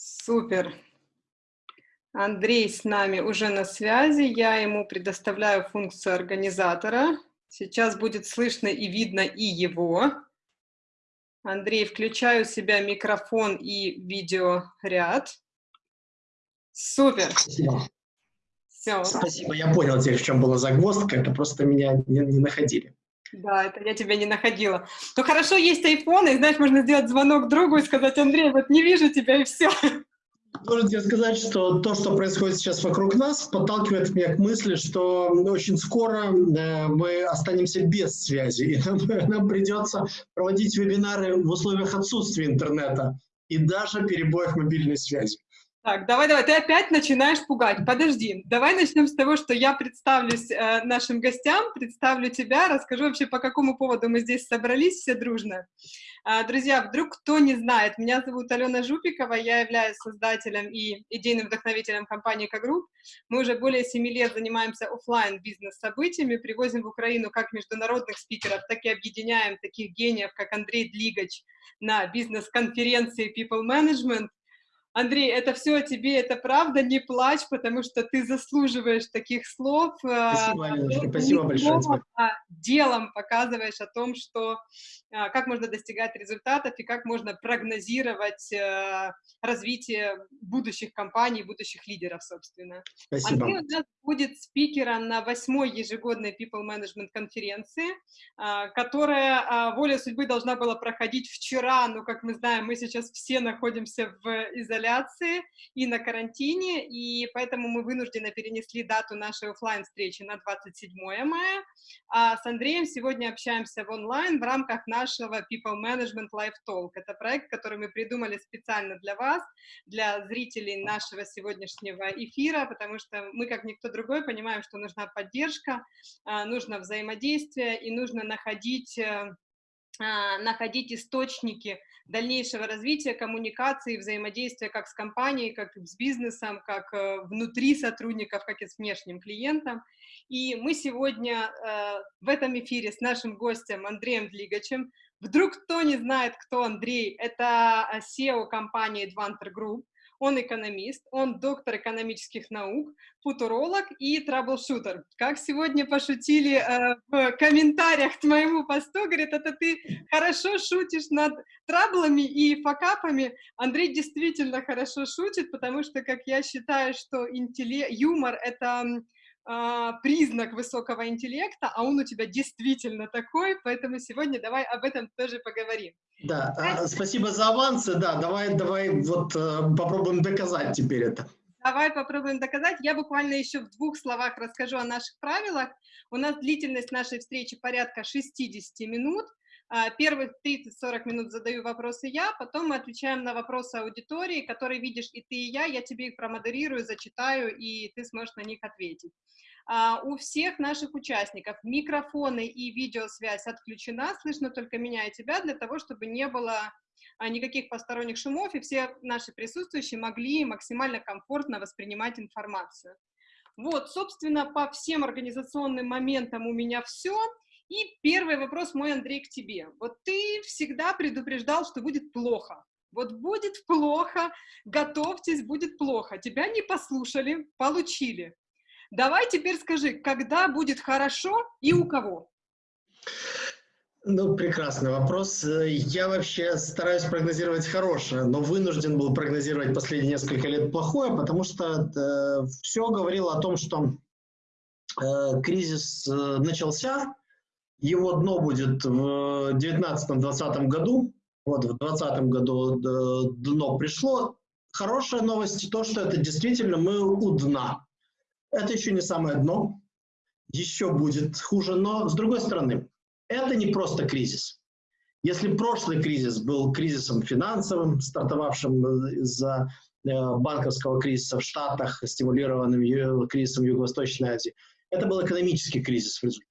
Супер. Андрей с нами уже на связи. Я ему предоставляю функцию организатора. Сейчас будет слышно и видно и его. Андрей, включаю у себя микрофон и видеоряд. Супер. Спасибо. Все. Спасибо, я понял теперь, в чем была загвоздка. Это просто меня не, не находили. Да, это я тебя не находила. Ну хорошо, есть iPhone, и знаешь, можно сделать звонок другу и сказать, Андрей, вот не вижу тебя, и все. Должен тебе сказать, что то, что происходит сейчас вокруг нас, подталкивает меня к мысли, что очень скоро мы останемся без связи, и нам, нам придется проводить вебинары в условиях отсутствия интернета и даже перебоев мобильной связи. Так, давай, давай, ты опять начинаешь пугать. Подожди, давай начнем с того, что я представлюсь э, нашим гостям, представлю тебя, расскажу вообще, по какому поводу мы здесь собрались все дружно. Э, друзья, вдруг кто не знает, меня зовут Алена Жупикова, я являюсь создателем и идейным вдохновителем компании «Кагрупп». Мы уже более семи лет занимаемся офлайн бизнес-событиями, привозим в Украину как международных спикеров, так и объединяем таких гениев, как Андрей Длигач на бизнес-конференции People Management, Андрей, это все о тебе, это правда, не плачь, потому что ты заслуживаешь таких слов. Э, спасибо, Аленочка, спасибо большое тебе. А делом показываешь о том, что а, как можно достигать результатов и как можно прогнозировать э, развитие будущих компаний, будущих лидеров, собственно. Спасибо. Андрей у нас будет спикером на восьмой ежегодной People Management конференции, которая волей судьбы должна была проходить вчера, но, как мы знаем, мы сейчас все находимся в изоляции и на карантине, и поэтому мы вынуждены перенесли дату нашей офлайн встречи на 27 мая, а с Андреем сегодня общаемся в онлайн в рамках нашего People Management Live Talk. Это проект, который мы придумали специально для вас, для зрителей нашего сегодняшнего эфира, потому что мы, как никто другой, понимаем, что нужна поддержка, а, нужно взаимодействие и нужно находить э, находить источники дальнейшего развития коммуникации, взаимодействия как с компанией, как с бизнесом, как э, внутри сотрудников, как и с внешним клиентом. И мы сегодня э, в этом эфире с нашим гостем Андреем Длигачем. Вдруг кто не знает, кто Андрей, это SEO компании Advanter Group, он экономист, он доктор экономических наук, футуролог и траблшутер. Как сегодня пошутили э, в комментариях к моему посту, говорит, это ты хорошо шутишь над траблами и факапами. Андрей действительно хорошо шутит, потому что, как я считаю, что интеллект, юмор — это а, признак высокого интеллекта, а он у тебя действительно такой, поэтому сегодня давай об этом тоже поговорим. Да, а, спасибо за авансы, да, давай, давай вот э, попробуем доказать теперь это. Давай попробуем доказать. Я буквально еще в двух словах расскажу о наших правилах. У нас длительность нашей встречи порядка 60 минут. А, первых 30-40 минут задаю вопросы я, потом мы отвечаем на вопросы аудитории, которые видишь и ты, и я. Я тебе их промодерирую, зачитаю, и ты сможешь на них ответить. Uh, у всех наших участников микрофоны и видеосвязь отключена, слышно только меня и тебя, для того, чтобы не было uh, никаких посторонних шумов, и все наши присутствующие могли максимально комфортно воспринимать информацию. Вот, собственно, по всем организационным моментам у меня все. И первый вопрос мой, Андрей, к тебе. Вот ты всегда предупреждал, что будет плохо. Вот будет плохо, готовьтесь, будет плохо. Тебя не послушали, получили. Давай теперь скажи, когда будет хорошо и у кого? Ну, прекрасный вопрос. Я вообще стараюсь прогнозировать хорошее, но вынужден был прогнозировать последние несколько лет плохое, потому что э, все говорило о том, что э, кризис э, начался, его дно будет в 2019-2020 году. Вот в 2020 году э, дно пришло. Хорошая новость то, что это действительно мы у дна. Это еще не самое дно. Еще будет хуже. Но с другой стороны, это не просто кризис. Если прошлый кризис был кризисом финансовым, стартовавшим из-за э, банковского кризиса в Штатах, стимулированным кризисом Юго-Восточной Азии, это был экономический кризис в результате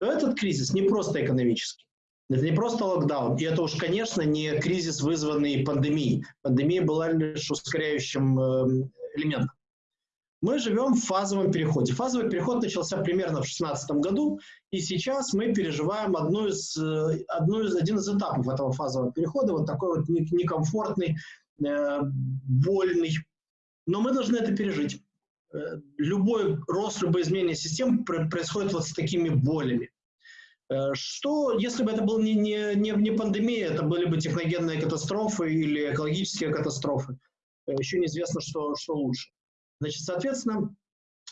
то этот кризис не просто экономический. Это не просто локдаун, и это уж, конечно, не кризис, вызванный пандемией. Пандемия была лишь ускоряющим эм, элементом. Мы живем в фазовом переходе. Фазовый переход начался примерно в 2016 году, и сейчас мы переживаем одну из, э, одну из, один из этапов этого фазового перехода, вот такой вот некомфортный, вольный, но мы должны это пережить. Любой рост, любое изменение систем происходит вот с такими болями. Что, если бы это была не, не, не, не пандемия, это были бы техногенные катастрофы или экологические катастрофы, еще неизвестно, что, что лучше. Значит, соответственно,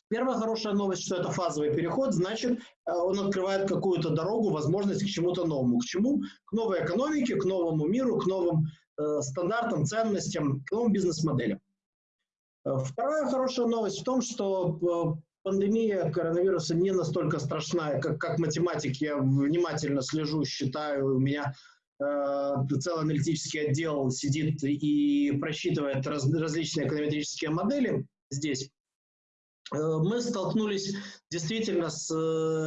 Первая хорошая новость, что это фазовый переход, значит, э, он открывает какую-то дорогу, возможность к чему-то новому. К чему? К новой экономике, к новому миру, к новым э, стандартам, ценностям, к новым бизнес-моделям. Э, вторая хорошая новость в том, что э, пандемия коронавируса не настолько страшная, как, как математик. Я внимательно слежу, считаю, у меня э, целый аналитический отдел сидит и просчитывает раз, различные эконометрические модели здесь. Э, мы столкнулись действительно с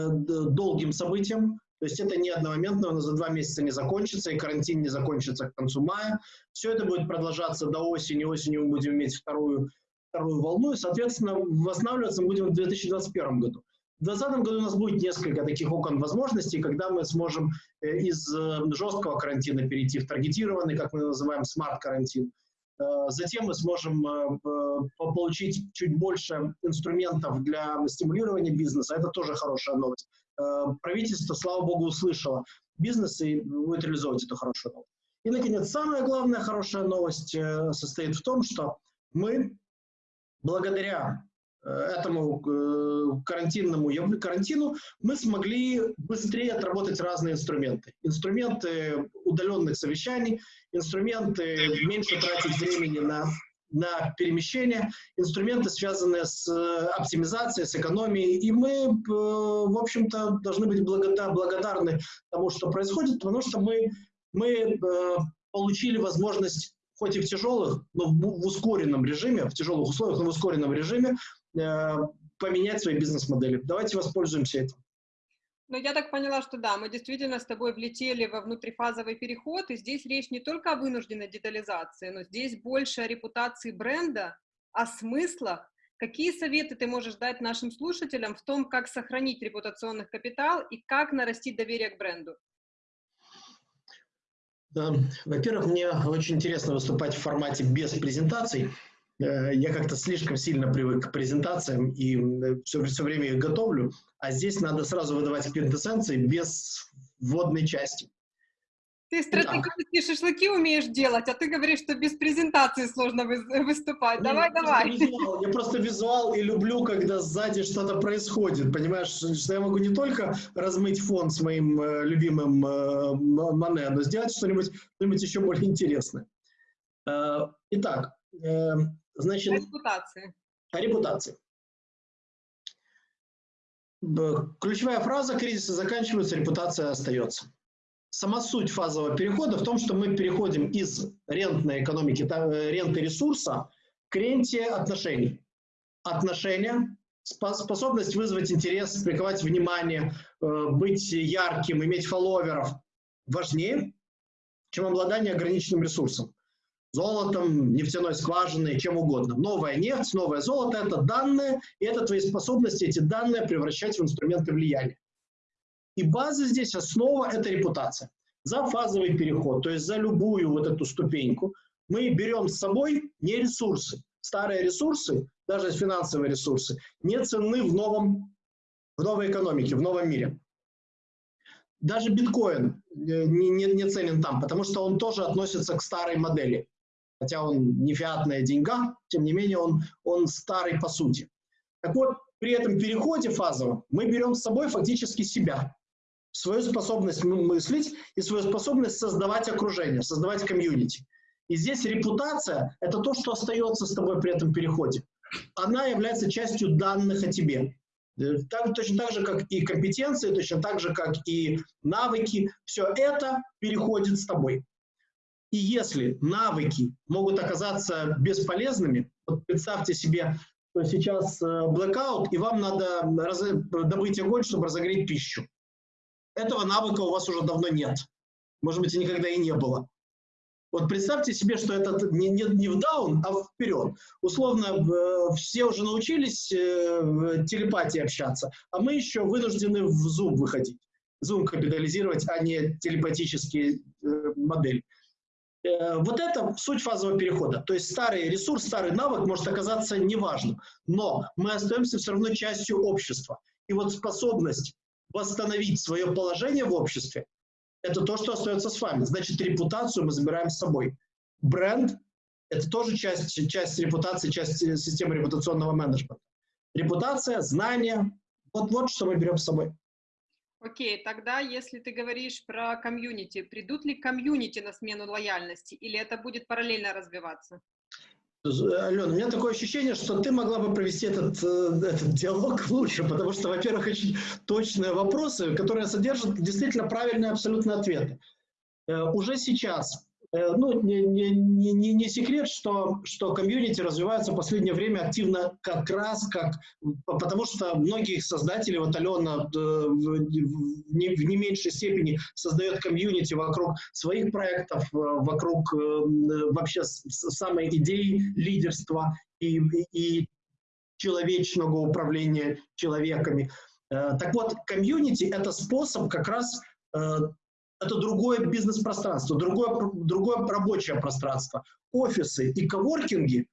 долгим событием, то есть это не одномоментно, оно за два месяца не закончится, и карантин не закончится к концу мая. Все это будет продолжаться до осени, осенью мы будем иметь вторую, вторую волну, и, соответственно, восстанавливаться мы будем в 2021 году. В 2020 году у нас будет несколько таких окон возможностей, когда мы сможем э, из жесткого карантина перейти в таргетированный, как мы называем, смарт-карантин. Э, затем мы сможем э, получить чуть больше инструментов для стимулирования бизнеса. Это тоже хорошая новость. Э, правительство, слава богу, услышало бизнес и будет реализовывать эту хорошую новость. И, наконец, самая главная хорошая новость состоит в том, что мы, благодаря этому карантинному карантину мы смогли быстрее отработать разные инструменты. Инструменты удаленных совещаний, инструменты меньше тратить времени на, на перемещение, инструменты, связанные с э, оптимизацией, с экономией. И мы, э, в общем-то, должны быть благодарны тому, что происходит, потому что мы, мы э, получили возможность хоть и в тяжелых, но в, ускоренном режиме, в тяжелых условиях, но в ускоренном режиме поменять свои бизнес-модели. Давайте воспользуемся этим. Но я так поняла, что да, мы действительно с тобой влетели во внутрифазовый переход, и здесь речь не только о вынужденной детализации, но здесь больше о репутации бренда, о смыслах. Какие советы ты можешь дать нашим слушателям в том, как сохранить репутационный капитал и как нарастить доверие к бренду? Во-первых, мне очень интересно выступать в формате без презентаций. Э, я как-то слишком сильно привык к презентациям и все, все время их готовлю, а здесь надо сразу выдавать квинтэссенции без вводной части. Ты стратегические шашлыки умеешь делать, а ты говоришь, что без презентации сложно выступать. Нет, давай, я давай. Просто визуал, я просто визуал и люблю, когда сзади что-то происходит. Понимаешь, что я могу не только размыть фон с моим э, любимым э, Мане, но сделать что-нибудь что еще более интересное. Э, итак, э, Значит. О репутации. Ключевая фраза «кризисы заканчиваются, репутация остается». Сама суть фазового перехода в том, что мы переходим из рентной экономики, э, ренты ресурса к ренте отношений. Отношения, способность вызвать интерес, приковать внимание, э, быть ярким, иметь фолловеров важнее, чем обладание ограниченным ресурсом золотом, нефтяной скважиной, чем угодно. Новая нефть, новое золото – это данные, и это твои способности эти данные превращать в инструменты влияния. И база здесь, основа – это репутация. За фазовый переход, то есть за любую вот эту ступеньку, мы берем с собой не ресурсы. Старые ресурсы, даже финансовые ресурсы, не ценны в, новом, в новой экономике, в новом мире. Даже биткоин э, не, не, не ценен там, потому что он тоже относится к старой модели хотя он не фиатная деньга, тем не менее он, он старый по сути. Так вот, при этом переходе фазовом мы берем с собой фактически себя, свою способность мыслить и свою способность создавать окружение, создавать комьюнити. И здесь репутация – это то, что остается с тобой при этом переходе. Она является частью данных о тебе. Так, точно так же, как и компетенции, точно так же, как и навыки. Все это переходит с тобой. И если навыки могут оказаться бесполезными, вот представьте себе, что сейчас blackout, э, и вам надо добыть огонь, чтобы разогреть пищу. Этого навыка у вас уже давно нет. Может быть, и никогда и не было. Вот представьте себе, что это не, не, не в даун, а вперед. Условно, э, все уже научились э, в телепатии общаться, а мы еще вынуждены в Zoom выходить. Zoom капитализировать, а не телепатические модели. Э, вот это суть фазового перехода. То есть старый ресурс, старый навык может оказаться неважным, но мы остаемся все равно частью общества. И вот способность восстановить свое положение в обществе, это то, что остается с вами. Значит, репутацию мы забираем с собой. Бренд – это тоже часть, часть репутации, часть системы репутационного менеджмента. Репутация, знания – вот, вот что мы берем с собой. Окей, тогда если ты говоришь про комьюнити, придут ли комьюнити на смену лояльности или это будет параллельно развиваться? Алена, у меня такое ощущение, что ты могла бы провести этот, э, этот диалог лучше, потому что, во-первых, очень точные вопросы, которые содержат действительно правильные абсолютно ответы. Э, уже сейчас ну, не, не, не, не секрет, что, что комьюнити развивается в последнее время активно как раз, как, потому что многие создатели, вот Алена э, в не, в не меньшей степени создает комьюнити вокруг своих проектов, э, вокруг вообще самой идеи лидерства и, и человечного управления человеками. Так вот, комьюнити – это способ как раз это другое бизнес-пространство, другое, другое рабочее пространство. Офисы и коворкинги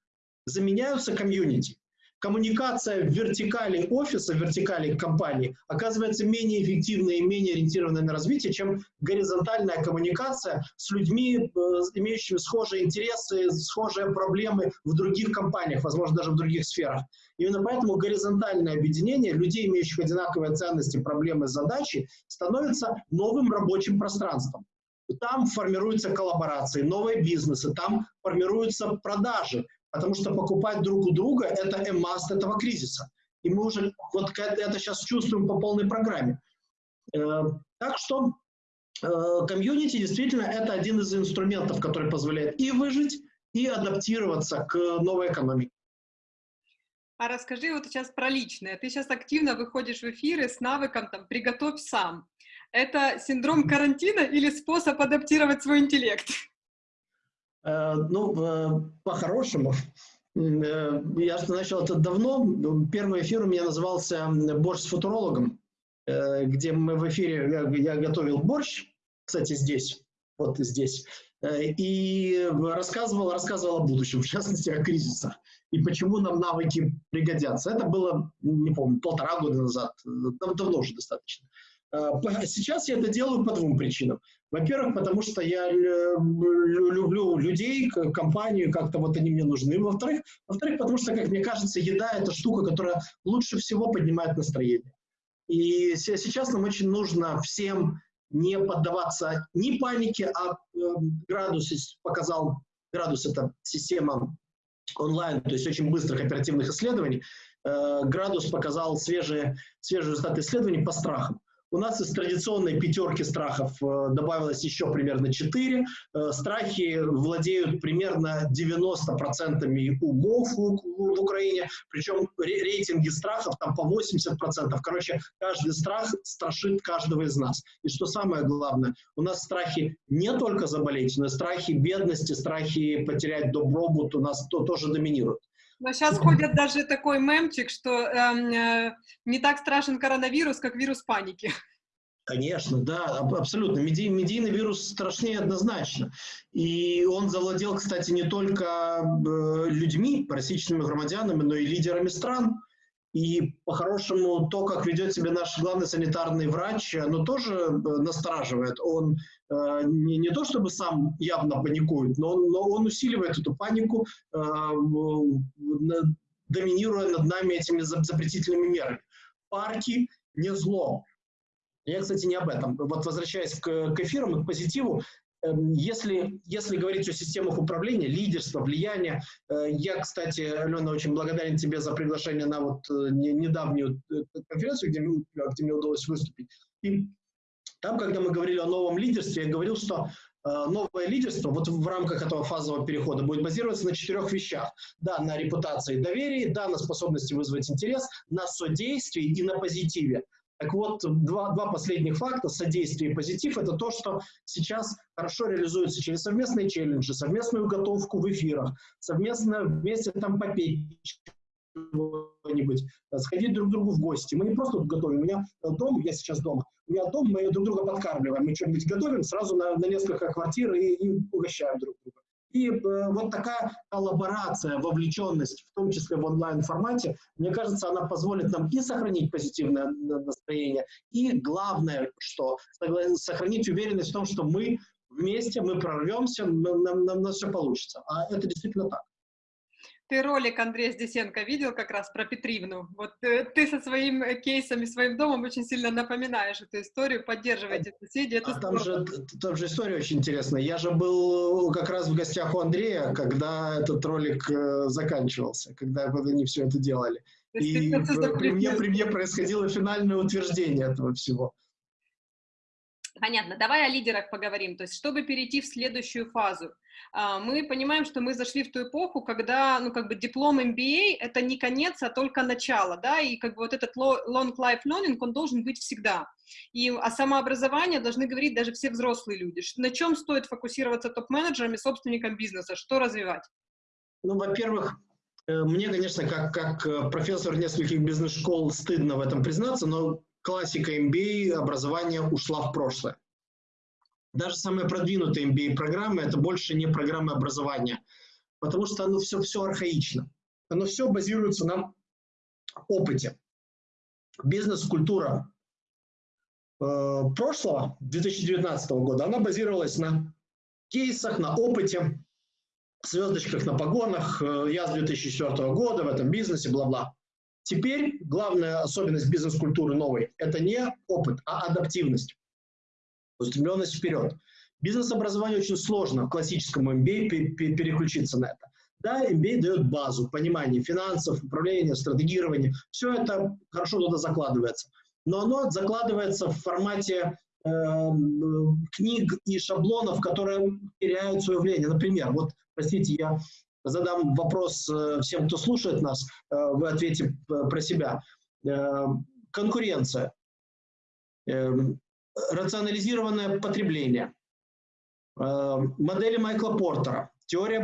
заменяются комьюнити. Коммуникация в вертикали офиса, в вертикали компании оказывается менее эффективной и менее ориентированной на развитие, чем горизонтальная коммуникация с людьми, э, имеющими схожие интересы, схожие проблемы в других компаниях, возможно, даже в других сферах. Именно поэтому горизонтальное объединение людей, имеющих одинаковые ценности, проблемы, задачи, становится новым рабочим пространством. Там формируются коллаборации, новые бизнесы, там формируются продажи, потому что покупать друг у друга – это эмаст этого кризиса. И мы уже вот это сейчас чувствуем по полной программе. Э, так что э, комьюнити действительно это один из инструментов, который позволяет и выжить, и адаптироваться к новой экономике. А расскажи вот сейчас про личное. Ты сейчас активно выходишь в эфиры с навыком там «приготовь сам». Это синдром карантина или способ адаптировать свой интеллект? Э, ну, э, по-хорошему. Э, я начал это давно. Первый эфир у меня назывался «Борщ с футурологом», где мы в эфире, я, готовил борщ, кстати, здесь, вот здесь, и рассказывал, рассказывал о будущем, в частности, о кризисах и почему нам навыки пригодятся. Это было, не помню, полтора года назад, давно уже достаточно. Сейчас я это делаю по двум причинам. Во-первых, потому что я люблю людей, компанию, как-то вот они мне нужны. Во-вторых, во-вторых, потому что, как мне кажется, еда – это штука, которая лучше всего поднимает настроение. И сейчас нам очень нужно всем не поддаваться ни панике, а э, градус показал, градус – это система онлайн, то есть очень быстрых оперативных исследований, э, градус показал свежие, свежие результаты исследований по страхам. У нас из традиционной пятерки страхов э, добавилось еще примерно 4. Э, страхи владеют примерно 90% умов в Украине, причем рейтинги страхов там по 80%. Короче, каждый страх страшит каждого из нас. И что самое главное, у нас страхи не только заболеть, но и страхи бедности, страхи потерять добробут у нас то, тоже доминируют. Но сейчас ходит даже такой мемчик, что эм, э, не так страшен коронавирус, как вирус паники. Конечно, да, абсолютно. Медий, медийный вирус страшнее однозначно. И он завладел, кстати, не только э, людьми, российскими громадянами, но и лидерами стран. И по-хорошему то, как ведет себя наш главный санитарный врач, оно тоже э, настораживает. Он не, не то чтобы сам явно паникует, но он, но он усиливает эту панику, э, доминируя над нами этими запретительными мерами. Парки не зло. Я, кстати, не об этом. Вот возвращаясь к, к эфирам и к позитиву, Эм, если, если говорить о системах управления, лидерства, влияния, э, я, кстати, Алена, очень благодарен тебе за приглашение на вот э, недавнюю э, конференцию, где, где мне удалось выступить. И там, когда мы говорили о новом лидерстве, я говорил, что новое лидерство вот в рамках этого фазового перехода будет базироваться на четырех вещах. Да, на репутации и доверии, да, на способности вызвать интерес, на содействии и на позитиве. Так вот, два, два последних факта, содействие и позитив, это то, что сейчас хорошо реализуется через совместные челленджи, совместную готовку в эфирах, совместно вместе там попеть чего-нибудь, сходить друг к другу в гости. Мы не просто готовим. У меня дом, я сейчас дома, у меня дом, мы друг друга подкармливаем. Мы что-нибудь готовим сразу на, на несколько квартир и, и угощаем друг друга. И э, вот такая коллаборация, вовлеченность, в том числе в онлайн-формате, мне кажется, она позволит нам и сохранить позитивное настроение, и главное, что сохранить уверенность в том, что мы вместе, мы прорвемся, нам, нам, нам все получится. А это действительно так. Ты ролик Андрея Здесенко видел как раз про Петривну? Вот э, ты со своим э, кейсом и своим домом очень сильно напоминаешь эту историю, поддерживаете соседей. Это а там же, там же история очень интересная. Я же был как раз в гостях у Андрея, когда этот ролик э, заканчивался, когда они все это делали. И при мне, при мне происходило финальное утверждение этого всего. Понятно. Давай о лидерах поговорим. То есть, чтобы перейти в следующую фазу, мы понимаем, что мы зашли в ту эпоху, когда, ну, как бы диплом MBA — это не конец, а только начало, да, и как бы вот этот long life learning, он должен быть всегда. И о самообразовании должны говорить даже все взрослые люди. На чем стоит фокусироваться топ-менеджерам и собственникам бизнеса? Что развивать? Ну, во-первых, э, мне, конечно, как, как э, профессор нескольких бизнес-школ стыдно в этом признаться, но классика MBA образования ушла в прошлое. Даже самые продвинутые MBA-программы – это больше не программы образования, потому что оно все, все архаично. Оно все базируется на опыте. Бизнес-культура э, прошлого, 2019 года, она базировалась на кейсах, на опыте, звездочках на погонах, э, я с 2004 года в этом бизнесе, бла-бла. Теперь главная особенность бизнес-культуры новой – это не опыт, а адаптивность, устремленность вперед. Бизнес-образование очень сложно в классическом MBA переключиться на это. Да, MBA дает базу, понимание финансов, управления, стратегирования. Все это хорошо туда закладывается. Но оно закладывается в формате э, книг и шаблонов, которые теряют свое влияние. Например, вот, простите, я задам вопрос э, всем, кто слушает нас, э, вы ответите про себя. Э, конкуренция, рационализированное потребление, модели Майкла Портера, теория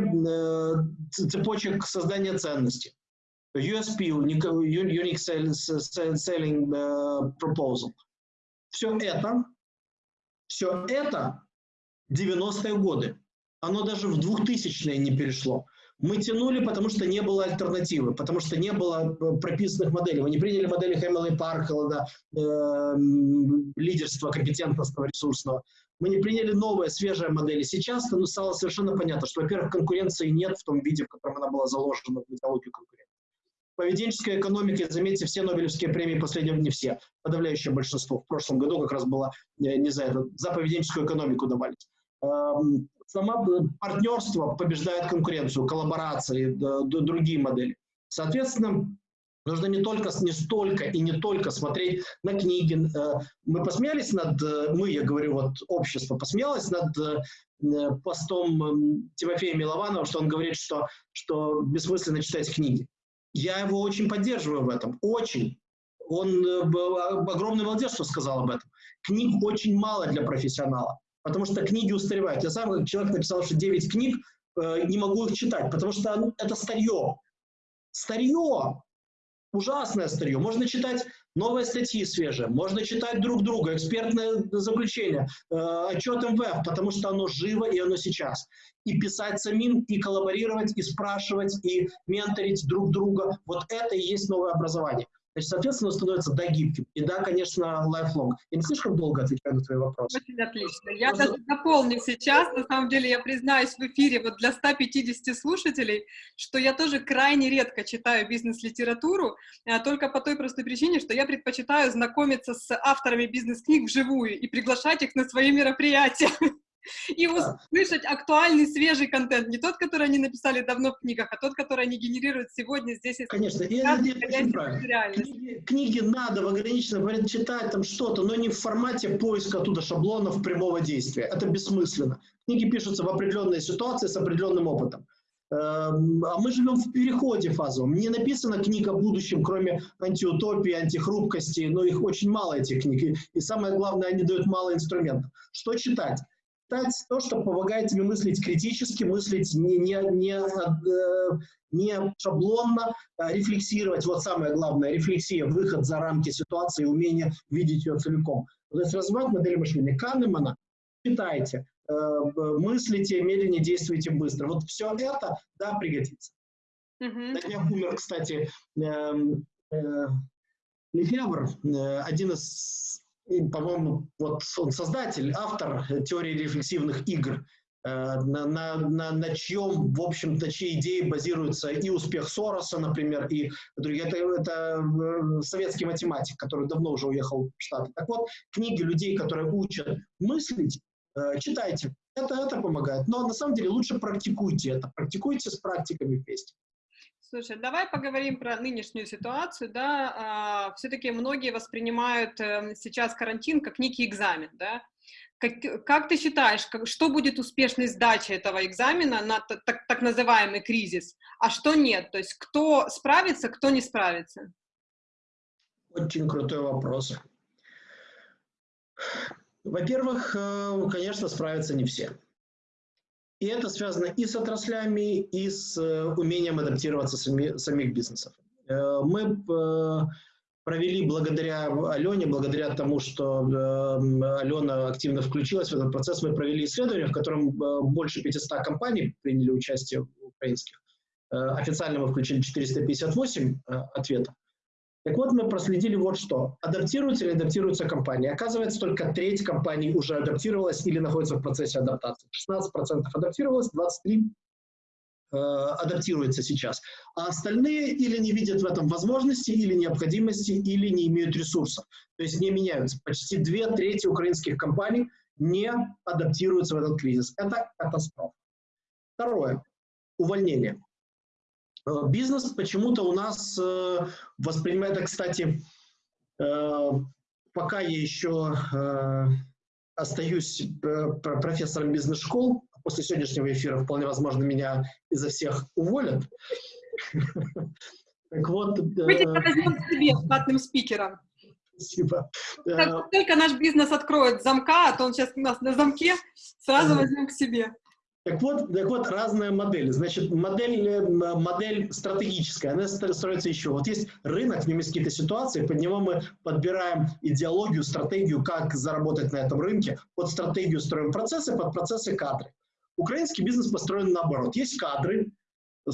цепочек создания ценностей, USP, Unique Selling Proposal. Все это, все это 90-е годы. Оно даже в 2000-е не перешло. Мы тянули, потому что не было альтернативы, потому что не было э, прописанных моделей. Мы не приняли модели Хэмилла и Паркелла, э, лидерства компетентностного, ресурсного. Мы не приняли новые, свежие модели. Сейчас ну, стало совершенно понятно, что, во-первых, конкуренции нет в том виде, в котором она была заложена в идеологию конкуренции. Поведенческая экономика, заметьте, все Нобелевские премии последнего не все, подавляющее большинство. В прошлом году как раз было, э, не за это, за поведенческую экономику давались. Эм, сама партнерство побеждает конкуренцию, коллаборации, другие модели. Соответственно, нужно не только, не столько и не только смотреть на книги. Э, мы посмеялись над, э, мы, я говорю, вот общество посмеялось над э, постом Тимофея Милованова, что он говорит, что, что бессмысленно читать книги. Я его очень поддерживаю в этом, очень. Он огромный молодец, что сказал об этом. Книг очень мало для профессионала потому что книги устаревают. Я сам человек написал, что 9 книг, э, не могу их читать, потому что это старье. Старье! Ужасное старье. Можно читать новые статьи свежие, можно читать друг друга, экспертное заключение, э, отчет МВФ, потому что оно живо и оно сейчас. И писать самим, и коллаборировать, и спрашивать, и менторить друг друга. Вот это и есть новое образование. Значит, соответственно, становится да гибким. И да, конечно, lifelong. Я не слишком долго отвечаю на твои вопросы. Очень отлично. Я Просто... даже дополню сейчас, на самом деле, я признаюсь в эфире вот для 150 слушателей, что я тоже крайне редко читаю бизнес-литературу, а только по той простой причине, что я предпочитаю знакомиться с авторами бизнес-книг вживую и приглашать их на свои мероприятия. и услышать актуальный, свежий контент. Не тот, который они написали давно в книгах, а тот, который они генерируют сегодня здесь. Конечно, и это очень правильно. Книги, книги надо в ограниченном читать там что-то, но не в формате поиска оттуда шаблонов прямого действия. Это бессмысленно. Книги пишутся в определенной ситуации с определенным опытом. Эм, а мы живем в переходе фазовом. Не написана книга о будущем, кроме антиутопии, антихрупкости, но их очень мало, этих книг. И самое главное, они дают мало инструментов. Что читать? Читать то, что помогает тебе мыслить критически, мыслить не, не, не, э, не шаблонно, а рефлексировать. Вот самое главное, рефлексия, выход за рамки ситуации, умение видеть ее целиком. То есть развивать модель мышления. Канемана читайте, э, мыслите, медленнее действуйте быстро. Вот все это, да, пригодится. Mm-hmm. На днях умер, кстати, эм, э, э, Лефевр, э, один из по-моему, вот он создатель, автор теории рефлексивных игр, э, на, на, на, на чьем, в общем-то, чьи идеи базируются и успех Сороса, например, и другие. Это, это э, советский математик, который давно уже уехал в Штаты. Так вот, книги людей, которые учат мыслить, э, читайте. Это, это помогает. Но на самом деле лучше практикуйте это. Практикуйте с практиками вместе. Слушай, давай поговорим про нынешнюю ситуацию, да, а, все-таки многие воспринимают э, сейчас карантин как некий экзамен, да, как, как ты считаешь, что будет успешной сдачей этого экзамена на так, так называемый кризис, а что нет, то есть кто справится, кто не справится? Очень крутой вопрос. Во-первых, э, конечно, справятся не все. И это связано и с отраслями, и с э, умением адаптироваться сами, самих бизнесов. Э, мы э, провели благодаря Алене, благодаря тому, что Алена активно включилась в этот процесс, мы провели исследование, в котором больше 500 компаний приняли участие украинских. Официально мы включили 458 ответов. Так вот, мы проследили вот что. Адаптируются или адаптируются компании. Оказывается, только треть компаний уже адаптировалась или находится в процессе адаптации. 16% адаптировалось, 23% э, адаптируется сейчас. А остальные или не видят в этом возможности, или необходимости, или не имеют ресурсов. То есть не меняются. Почти две трети украинских компаний не адаптируются в этот кризис. Это катастрофа. Второе. Увольнение. Э, бизнес почему-то у нас э, воспринимает, кстати, э, пока я еще остаюсь профессором бизнес-школ, после сегодняшнего эфира вполне возможно меня изо всех уволят. Так вот... Тебя возьмем к себе штатным спикером. Спасибо. Как только наш бизнес откроет замка, а то он сейчас у нас на замке, сразу возьмем к себе. Так вот, так вот, разные модели. Значит, модель, э, модель стратегическая, она строится еще. Вот есть рынок, в нем есть какие-то ситуации, под него мы подбираем идеологию, стратегию, как заработать на этом рынке. Под стратегию строим процессы, под процессы кадры. Украинский бизнес построен наоборот. Есть кадры,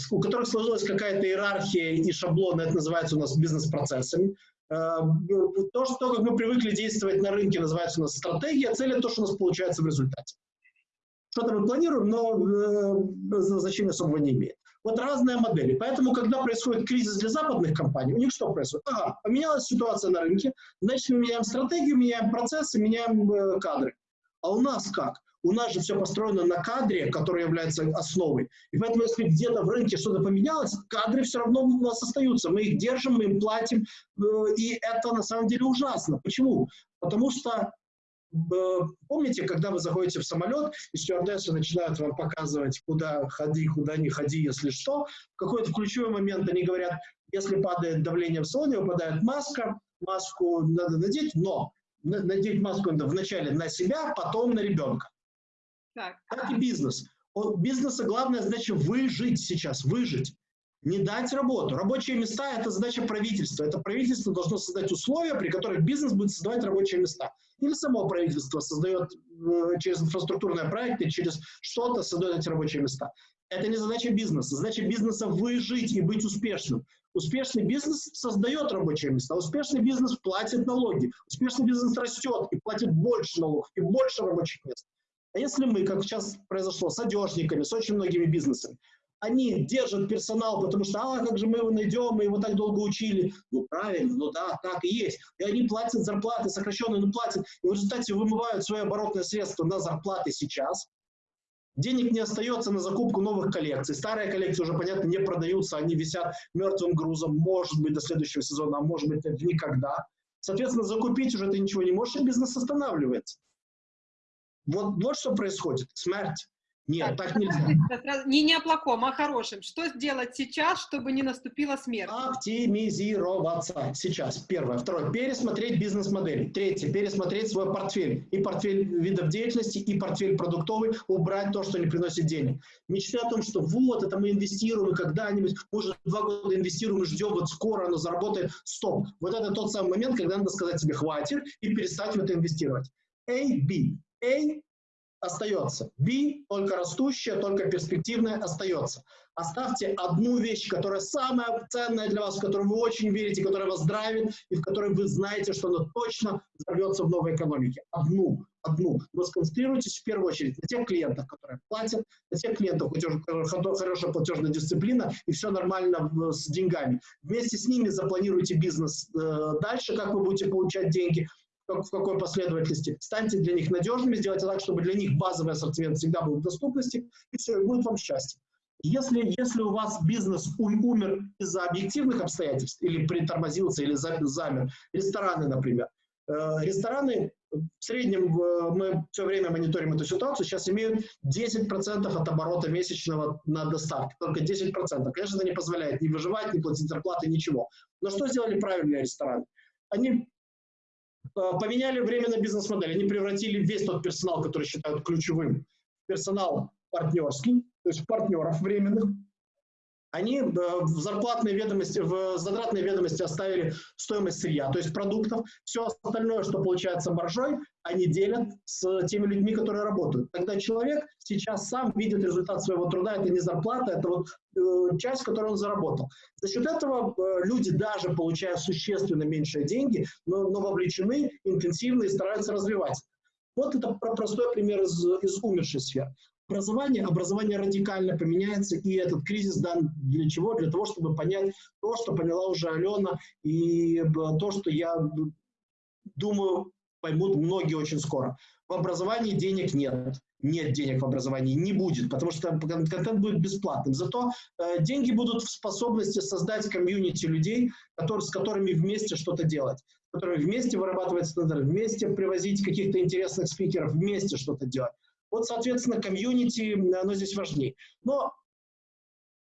у которых сложилась какая-то иерархия и шаблоны, это называется у нас бизнес-процессами. Э, то, что, как мы привыкли действовать на рынке, называется у нас стратегия, цель – это то, что у нас получается в результате. Что-то мы планируем, но э, значения особого не имеет. Вот разные модели. Поэтому, когда происходит кризис для западных компаний, у них что происходит? Ага, поменялась ситуация на рынке, значит, мы меняем стратегию, меняем процессы, меняем э, кадры. А у нас как? У нас же все построено на кадре, который является основой. И поэтому, если где-то в рынке что-то поменялось, кадры все равно у нас остаются. Мы их держим, мы им платим. Э, и это на самом деле ужасно. Почему? Потому что Помните, когда вы заходите в самолет, и стюардессы начинают вам показывать, куда ходи, куда не ходи, если что, в какой-то ключевой момент они говорят, если падает давление в салоне, выпадает маска, маску надо надеть, но надеть маску надо вначале на себя, потом на ребенка. Так, так и бизнес. У бизнеса главная задача выжить сейчас, выжить. Не дать работу. Рабочие места – это задача правительства. Это правительство должно создать условия, при которых бизнес будет создавать рабочие места. Или само правительство создает э, через инфраструктурные проекты, через что-то создает эти рабочие места. Это не задача бизнеса. Задача бизнеса – выжить и быть успешным. Успешный бизнес создает рабочие места. Успешный бизнес платит налоги. Успешный бизнес растет и платит больше налогов и больше рабочих мест. А если мы, как сейчас произошло с одежниками, с очень многими бизнесами, они держат персонал, потому что, а, как же мы его найдем, мы его так долго учили. Ну, правильно, ну да, так и есть. И они платят зарплаты, сокращенные, но платят. И в результате вымывают свои оборотные средства на зарплаты сейчас. Денег не остается на закупку новых коллекций. Старые коллекции уже, понятно, не продаются, они висят мертвым грузом, может быть, до следующего сезона, а может быть, никогда. Соответственно, закупить уже ты ничего не можешь, и бизнес останавливается. Вот, вот что происходит. Смерть. Нет, так, так нельзя. Не, не о плохом, а о хорошем. Что сделать сейчас, чтобы не наступила смерть? Оптимизироваться сейчас. Первое. Второе. Пересмотреть бизнес-модель. Третье. Пересмотреть свой портфель. И портфель видов деятельности, и портфель продуктовый. Убрать то, что не приносит денег. Мечты о том, что вот, это мы инвестируем, и когда-нибудь, может, два года инвестируем, и ждем, вот скоро оно заработает. Стоп. Вот это тот самый момент, когда надо сказать себе хватит и перестать в это инвестировать. A, B. A остается. B, только растущая, только перспективная, остается. Оставьте одну вещь, которая самая ценная для вас, в которую вы очень верите, которая вас драйвит, и в которой вы знаете, что она точно взорвется в новой экономике. Одну, одну. Но сконцентрируйтесь в первую очередь на тех клиентах, которые платят, на тех клиентах, у которых хорошая платежная дисциплина, и все нормально с деньгами. Вместе с ними запланируйте бизнес э, дальше, как вы будете получать деньги, в какой последовательности. Станьте для них надежными, сделайте так, чтобы для них базовый ассортимент всегда был в доступности, и все, будет вам счастье. Если, если у вас бизнес умер из-за объективных обстоятельств, или притормозился, или замер, рестораны, например, э, рестораны в среднем, мы все время мониторим эту ситуацию, сейчас имеют 10% от оборота месячного на доставке, только 10%. Конечно, это не позволяет ни выживать, ни платить зарплаты, ничего. Но что сделали правильные рестораны? Они Э, поменяли временно бизнес-модель. Они превратили весь тот персонал, который считают ключевым, персонал партнерский, то есть партнеров временных. Они э, в зарплатной ведомости, в затратной ведомости оставили стоимость сырья, то есть продуктов. Все остальное, что получается маржой, они делят с теми людьми, которые работают. Тогда человек сейчас сам видит результат своего труда, это не зарплата, это вот э, часть, которую он заработал. За счет этого э, люди, даже получая существенно меньшие деньги, но, но вовлечены интенсивно и стараются развивать. Вот это простой пример из, из умершей сферы образование, образование радикально поменяется, и этот кризис дан для чего? Для того, чтобы понять то, что поняла уже Алена, и э, то, что я думаю, поймут многие очень скоро. В образовании денег нет. Нет денег в образовании, не будет, потому что контент будет бесплатным. Зато э, деньги будут в способности создать комьюнити людей, которые, с которыми вместе что-то делать, которые вместе вырабатывать стандарт, вместе привозить каких-то интересных спикеров, вместе что-то делать. Вот, соответственно, комьюнити, оно здесь важнее. Но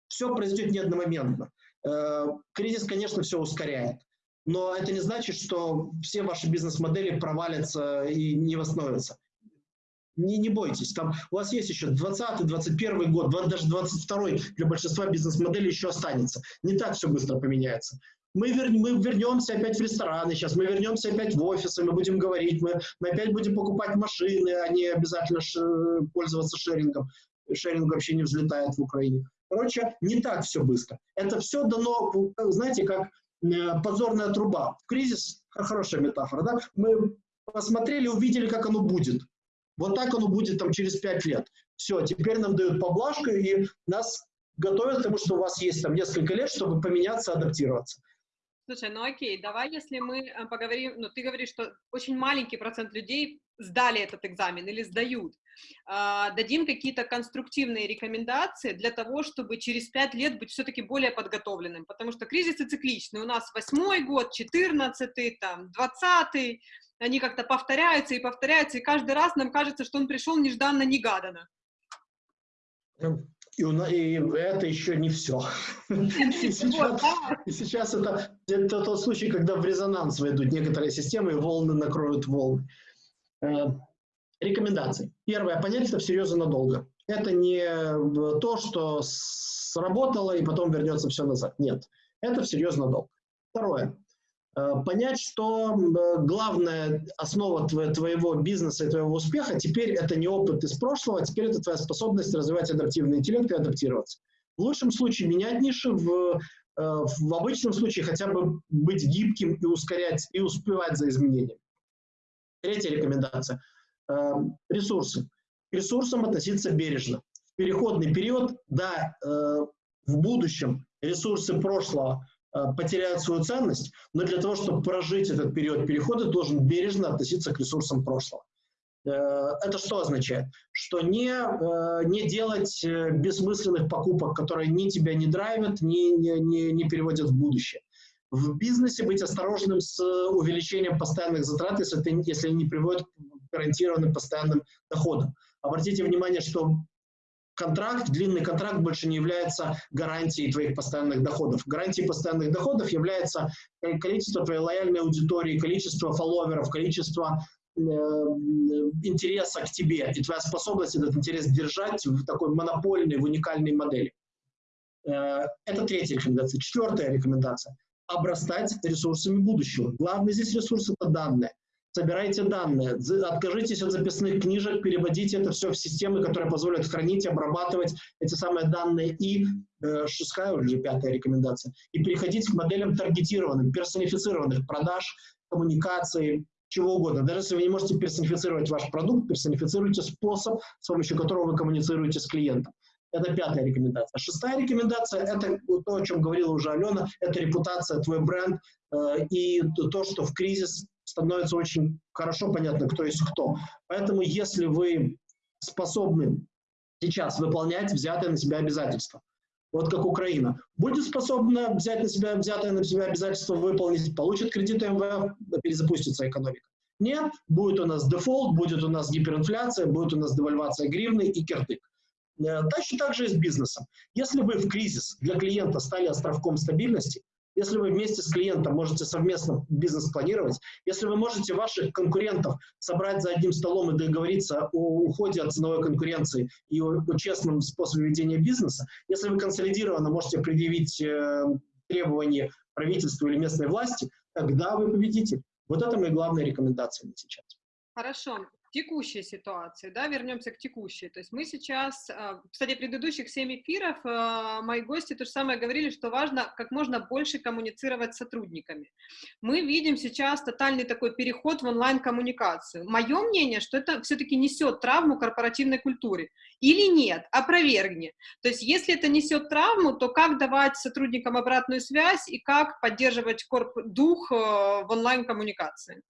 все произойдет не одномоментно. Э, кризис, конечно, все ускоряет. Но это не значит, что все ваши бизнес-модели провалятся и не восстановятся. Не, не бойтесь, там у вас есть еще 20-21 год, даже 22 для большинства бизнес-моделей еще останется. Не так все быстро поменяется мы, вер, мы вернемся опять в рестораны сейчас, мы вернемся опять в офисы, мы будем говорить, мы, мы опять будем покупать машины, а не обязательно ш, пользоваться шерингом. Шеринг вообще не взлетает в Украине. Короче, не так все быстро. Это все дано, знаете, как э, подзорная труба. Кризис, хорошая метафора, да? Мы посмотрели, увидели, как оно будет. Вот так оно будет там через пять лет. Все, теперь нам дают поблажку, и нас готовят к тому, что у вас есть там несколько лет, чтобы поменяться, адаптироваться. Слушай, ну окей, давай, если мы э, поговорим, ну ты говоришь, что очень маленький процент людей сдали этот экзамен или сдают. А, дадим какие-то конструктивные рекомендации для того, чтобы через пять лет быть все-таки более подготовленным, потому что кризисы цикличны. У нас восьмой год, четырнадцатый, там, двадцатый, они как-то повторяются и повторяются, и каждый раз нам кажется, что он пришел нежданно-негаданно. И, и это еще не все. И сейчас, и сейчас это, это тот случай, когда в резонанс войдут некоторые системы, и волны накроют волны. Э, рекомендации. Первое. Понять это всерьез и надолго. Это не то, что сработало, и потом вернется все назад. Нет. Это всерьез надолго. Второе. Э, понять, что главная основа твоего бизнеса и твоего успеха теперь это не опыт из прошлого, а теперь это твоя способность развивать адаптивный интеллект и адаптироваться. В лучшем случае менять ниши, в, э, в обычном случае хотя бы быть гибким и ускорять, и успевать за изменениями. Третья рекомендация. Э, ресурсы. К ресурсам относиться бережно. В переходный период, да, в будущем ресурсы прошлого Э, потеряют свою ценность, но для того, чтобы прожить этот период перехода, должен бережно относиться к ресурсам прошлого. Э, это что означает? Что не, э, не делать бессмысленных покупок, которые ни тебя не драйвят, ни, не, не переводят в будущее. В бизнесе быть осторожным с увеличением постоянных затрат, если, это, если они не приводят к гарантированным постоянным доходам. Обратите внимание, что контракт, длинный контракт больше не является гарантией твоих постоянных доходов. Гарантией постоянных доходов является количество твоей лояльной аудитории, количество фолловеров, количество э, интереса к тебе и твоя способность этот интерес держать в такой монопольной, в уникальной модели. Э, это третья рекомендация. Четвертая рекомендация – обрастать ресурсами будущего. Главный здесь ресурс – это данные собирайте данные, откажитесь от записных книжек, переводите это все в системы, которые позволят хранить, обрабатывать эти самые данные и э, шестая уже пятая рекомендация, и переходить к моделям таргетированным, персонифицированных продаж, коммуникации, чего угодно. Даже если вы не можете персонифицировать ваш продукт, персонифицируйте способ, с помощью которого вы коммуницируете с клиентом. Это пятая рекомендация. Шестая рекомендация – это то, о чем говорила уже Алена, это репутация, твой бренд э, и то, что в кризис становится очень хорошо понятно, кто есть кто. Поэтому если вы способны сейчас выполнять взятые на себя обязательства, вот как Украина, будет способна взять на себя взятое на себя обязательство выполнить, получит кредиты МВФ, перезапустится экономика. Нет, будет у нас дефолт, будет у нас гиперинфляция, будет у нас девальвация гривны и кирдык. Э, точно так же и с бизнесом. Если вы в кризис для клиента стали островком стабильности, если вы вместе с клиентом можете совместно бизнес планировать, если вы можете ваших конкурентов собрать за одним столом и договориться о уходе от ценовой конкуренции и о, о честном способе ведения бизнеса, если вы консолидированно можете предъявить э, требования правительству или местной власти, тогда вы победитель. Вот это мои главные рекомендации на сейчас. Хорошо текущей ситуации, да, вернемся к текущей. То есть мы сейчас, а, кстати, предыдущих 7 эфиров а, мои гости то же самое говорили, что важно как можно больше коммуницировать с сотрудниками. Мы видим сейчас тотальный такой переход в онлайн-коммуникацию. Мое мнение, что это все-таки несет травму корпоративной культуре. Или нет? Опровергни. То есть если это несет травму, то как давать сотрудникам обратную связь и как поддерживать корп дух а, в онлайн-коммуникации?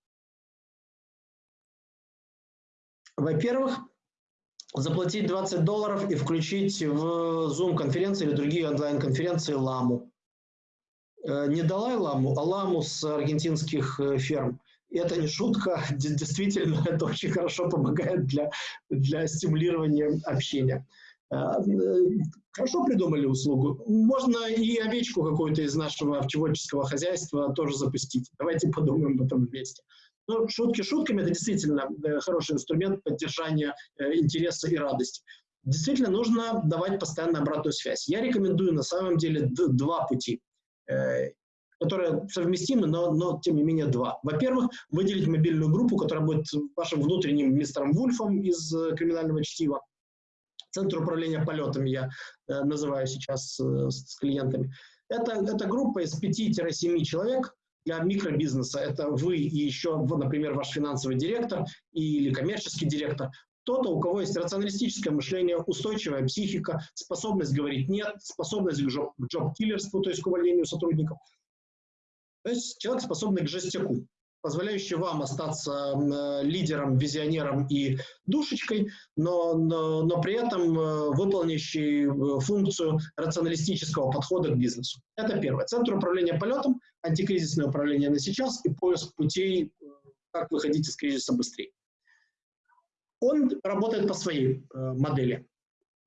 Во-первых, заплатить 20 долларов и включить в Zoom-конференции или другие онлайн-конференции ламу. Э, не Далай-ламу, а ламу с аргентинских э, ферм. Это не шутка, действительно, это очень хорошо помогает для, для стимулирования общения. Э, хорошо придумали услугу. Можно и овечку какую-то из нашего овчеводческого хозяйства тоже запустить. Давайте подумаем об этом вместе. Но шутки шутками, это действительно э, хороший инструмент поддержания э, интереса и радости. Действительно, нужно давать постоянно обратную связь. Я рекомендую на самом деле два пути, э, которые совместимы, но, но тем не менее два. Во-первых, выделить мобильную группу, которая будет вашим внутренним мистером Вульфом из криминального чтива. Центр управления полетами я называю сейчас с клиентами. Это, это группа из 5-7 человек, для микробизнеса это вы и еще, например, ваш финансовый директор или коммерческий директор, кто-то, у кого есть рационалистическое мышление, устойчивая психика, способность говорить «нет», способность к джоб-киллерству, то есть к увольнению сотрудников. То есть человек, способный к жестяку позволяющий вам остаться э, лидером, визионером и душечкой, но, но, но при этом э, выполняющий э, функцию рационалистического подхода к бизнесу. Это первое. Центр управления полетом, антикризисное управление на сейчас и поиск путей, как выходить из кризиса быстрее. Он работает по своей модели.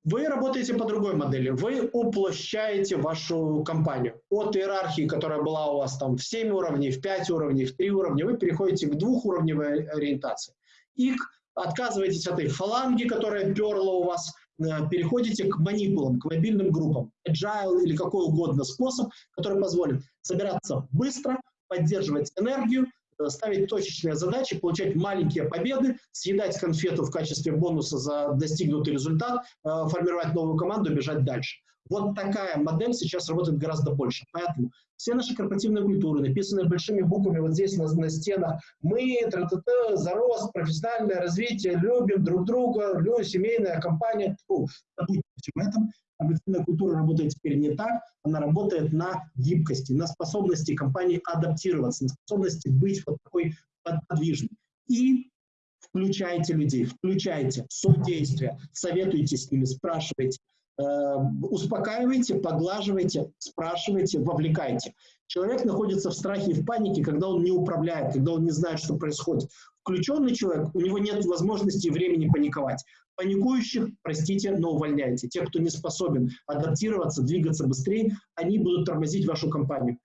Вы работаете по другой модели. Вы уплощаете вашу компанию. От иерархии, которая была у вас там в 7 уровней, в 5 уровней, в 3 уровня, вы переходите к двухуровневой ориентации. И отказываетесь от этой фаланги, которая перла у вас, э, переходите к манипулам, к мобильным группам. Agile или какой угодно способ, который позволит собираться быстро, поддерживать энергию, Э, ставить точечные задачи, получать маленькие победы, съедать конфету в качестве бонуса за достигнутый результат, э, формировать новую команду, бежать дальше. Вот такая модель сейчас работает гораздо больше. Поэтому все наши корпоративные культуры, написанные большими буквами вот здесь на, на стенах, мы, тра -та -та, за рост, профессиональное развитие, любим друг друга, любим, семейная компания, фу, забудьте всем этом, Корпоративная культура работает теперь не так, она работает на гибкости, на способности компании адаптироваться, на способности быть вот такой подвижной. И включайте людей, включайте содействие, советуйте с ними, спрашивайте, успокаивайте, поглаживайте, спрашивайте, вовлекайте. Человек находится в страхе и в панике, когда он не управляет, когда он не знает, что происходит. Включенный человек, у него нет возможности и времени паниковать. Паникующих, простите, но увольняйте. Те, кто не способен адаптироваться, двигаться быстрее, они будут тормозить вашу компанию.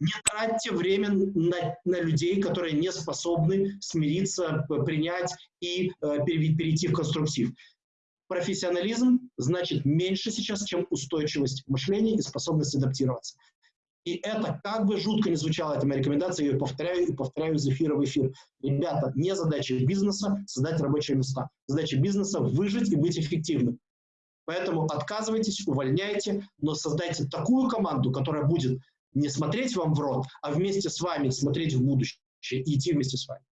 Не тратьте время на, на людей, которые не способны смириться, принять и э, перейти в конструктив. Профессионализм значит меньше сейчас, чем устойчивость мышления и способность адаптироваться. И это, как бы жутко не звучало, эта моя рекомендация, я ее повторяю и повторяю из эфира в эфир. Ребята, не задача бизнеса создать рабочие места. Задача бизнеса выжить и быть эффективным. Поэтому отказывайтесь, увольняйте, но создайте такую команду, которая будет не смотреть вам в рот, а вместе с вами смотреть в будущее и идти вместе с вами.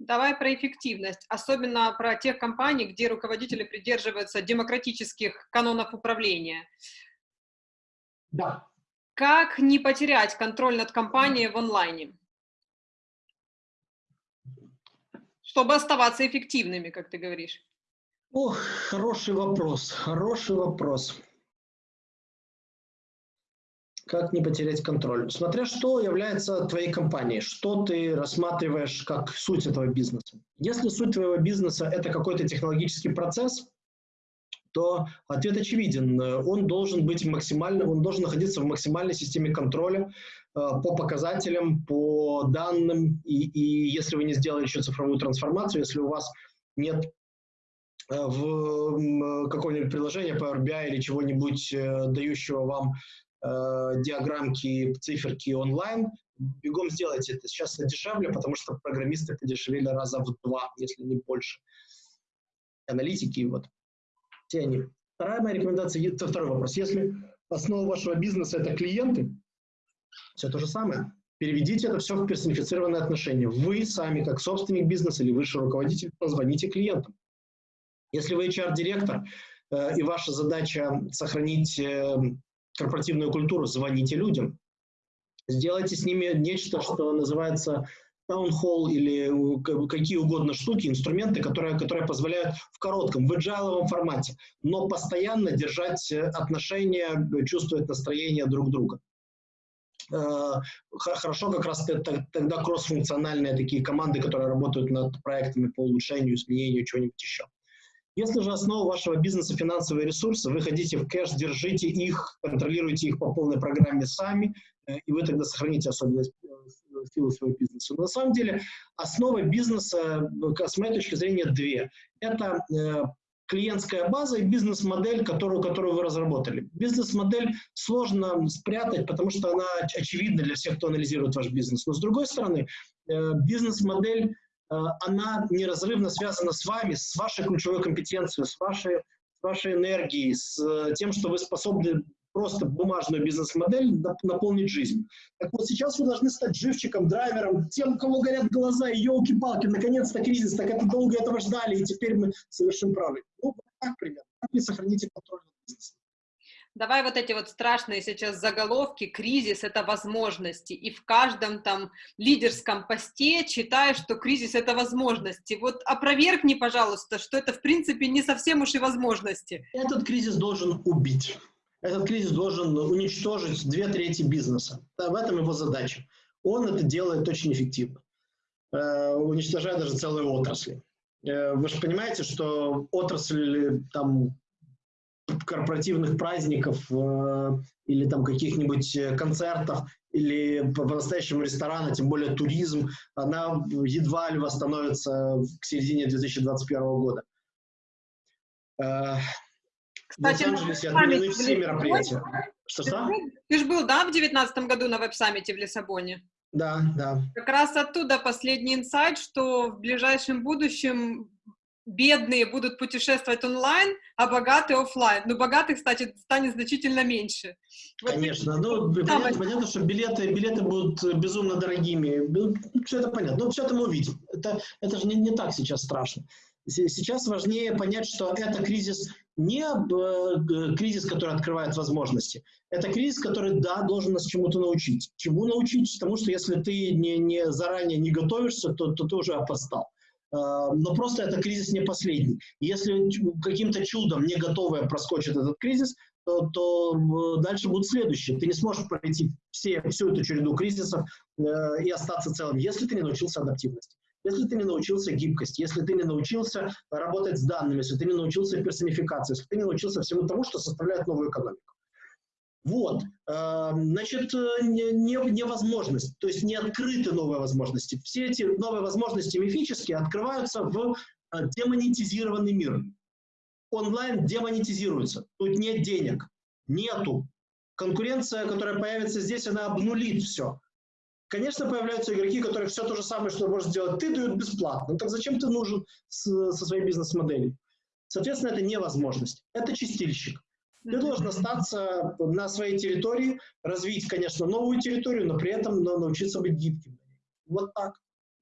Давай про эффективность, особенно про тех компаний, где руководители придерживаются демократических канонов управления. Да. Как не потерять контроль над компанией в онлайне? Чтобы оставаться эффективными, как ты говоришь. Ох, хороший вопрос, хороший вопрос. Как не потерять контроль? Смотря что является твоей компанией, что ты рассматриваешь как суть этого бизнеса. Если суть твоего бизнеса – это какой-то технологический процесс, то ответ очевиден. Он должен быть максимально, он должен находиться в максимальной системе контроля э, по показателям, по данным. И, и если вы не сделали еще цифровую трансформацию, если у вас нет э, в какого-нибудь приложения Power BI или чего-нибудь, э, дающего вам диаграммки, циферки онлайн, бегом сделайте это. Сейчас дешевле, потому что программисты подешевели раза в два, если не больше. Аналитики, вот. Все они. Вторая моя рекомендация, это второй вопрос. Если основа вашего бизнеса – это клиенты, все то же самое. Переведите это все в персонифицированные отношения. Вы сами, как собственник бизнеса или высший руководитель, позвоните клиентам. Если вы HR-директор, э, и ваша задача сохранить э, корпоративную культуру, звоните людям. Сделайте с ними нечто, что называется hall или какие угодно штуки, инструменты, которые, которые позволяют в коротком, в agile формате, но постоянно держать отношения, чувствовать настроение друг друга. Э, хорошо как раз тогда кроссфункциональные такие команды, которые работают над проектами по улучшению, изменению, чего-нибудь еще. Если же основа вашего бизнеса финансовые ресурсы, вы хотите в кэш, держите их, контролируйте их по полной программе сами, э, и вы тогда сохраните особенность э, силы своего бизнеса. Но на самом деле основа бизнеса, э, с моей точки зрения, две. Это клиентская база и бизнес-модель, которую, которую вы разработали. Бизнес-модель сложно спрятать, потому что она очевидна для всех, кто анализирует ваш бизнес. Но с другой стороны, бизнес-модель Э, она неразрывно связана с вами, с вашей ключевой компетенцией, с вашей, с вашей энергией, с э, тем, что вы способны просто бумажную бизнес-модель наполнить жизнь. Так вот, сейчас вы должны стать живчиком, драйвером, тем, у кого горят глаза, и елки-палки, наконец-то кризис, так это долго этого ждали, и теперь мы совершим правый. Ну, так примерно. Как вы сохраните контроль над бизнесом? Давай вот эти вот страшные сейчас заголовки, кризис — это возможности, и в каждом там лидерском посте читаешь, что кризис — это возможности. Вот опровергни, пожалуйста, что это в принципе не совсем уж и возможности. Этот кризис должен убить. Этот кризис должен уничтожить две трети бизнеса. В этом его задача. Он это делает очень эффективно, э, уничтожая даже целые отрасли. Э, вы же понимаете, что отрасль там корпоративных праздников э, или там каких-нибудь э, концертов или по-настоящему ресторана, тем более туризм, она едва ли восстановится к середине 2021 года. Э, Кстати, в Лос-Анджелесе отменены все мероприятия. Что, что? Ты же был, да, в 2019 году на веб-саммите в Лиссабоне? Да, да. Как раз оттуда последний инсайт, что в ближайшем будущем бедные будут путешествовать онлайн, а богатые офлайн. Но богатых, кстати, станет значительно меньше. Конечно. Вот, ну, понятно, понятно, что билеты, билеты будут безумно дорогими. Ну, все это понятно. Но все это мы увидим. Это, это же не, не так сейчас страшно. Сейчас важнее понять, что это кризис не э, кризис, который открывает возможности. Это кризис, который, да, должен нас чему-то научить. Чему научить? Тому, что если ты не, не заранее не готовишься, то, то ты уже опоздал. А, но просто это кризис не последний. Если каким-то чудом не готовая проскочит этот кризис, то, то дальше будут следующие. Ты не сможешь пройти все, всю эту череду кризисов э, и остаться целым, если ты не научился адаптивности. Если ты не научился гибкости, если ты не научился работать с данными, если ты не научился персонификации, если ты не научился всему тому, что составляет новую экономику. Вот, э, значит, не, невозможность, то есть не открыты новые возможности. Все эти новые возможности мифические открываются в э, демонетизированный мир. Онлайн демонетизируется, тут нет денег, нету. Конкуренция, которая появится здесь, она обнулит все. Конечно, появляются игроки, которые все то же самое, что можешь сделать ты, дают бесплатно. Ну так зачем ты нужен со своей бизнес-моделью? Соответственно, это невозможность. Это чистильщик. Ты должен остаться на своей территории, развить, конечно, новую территорию, но при этом научиться быть гибким. Вот так.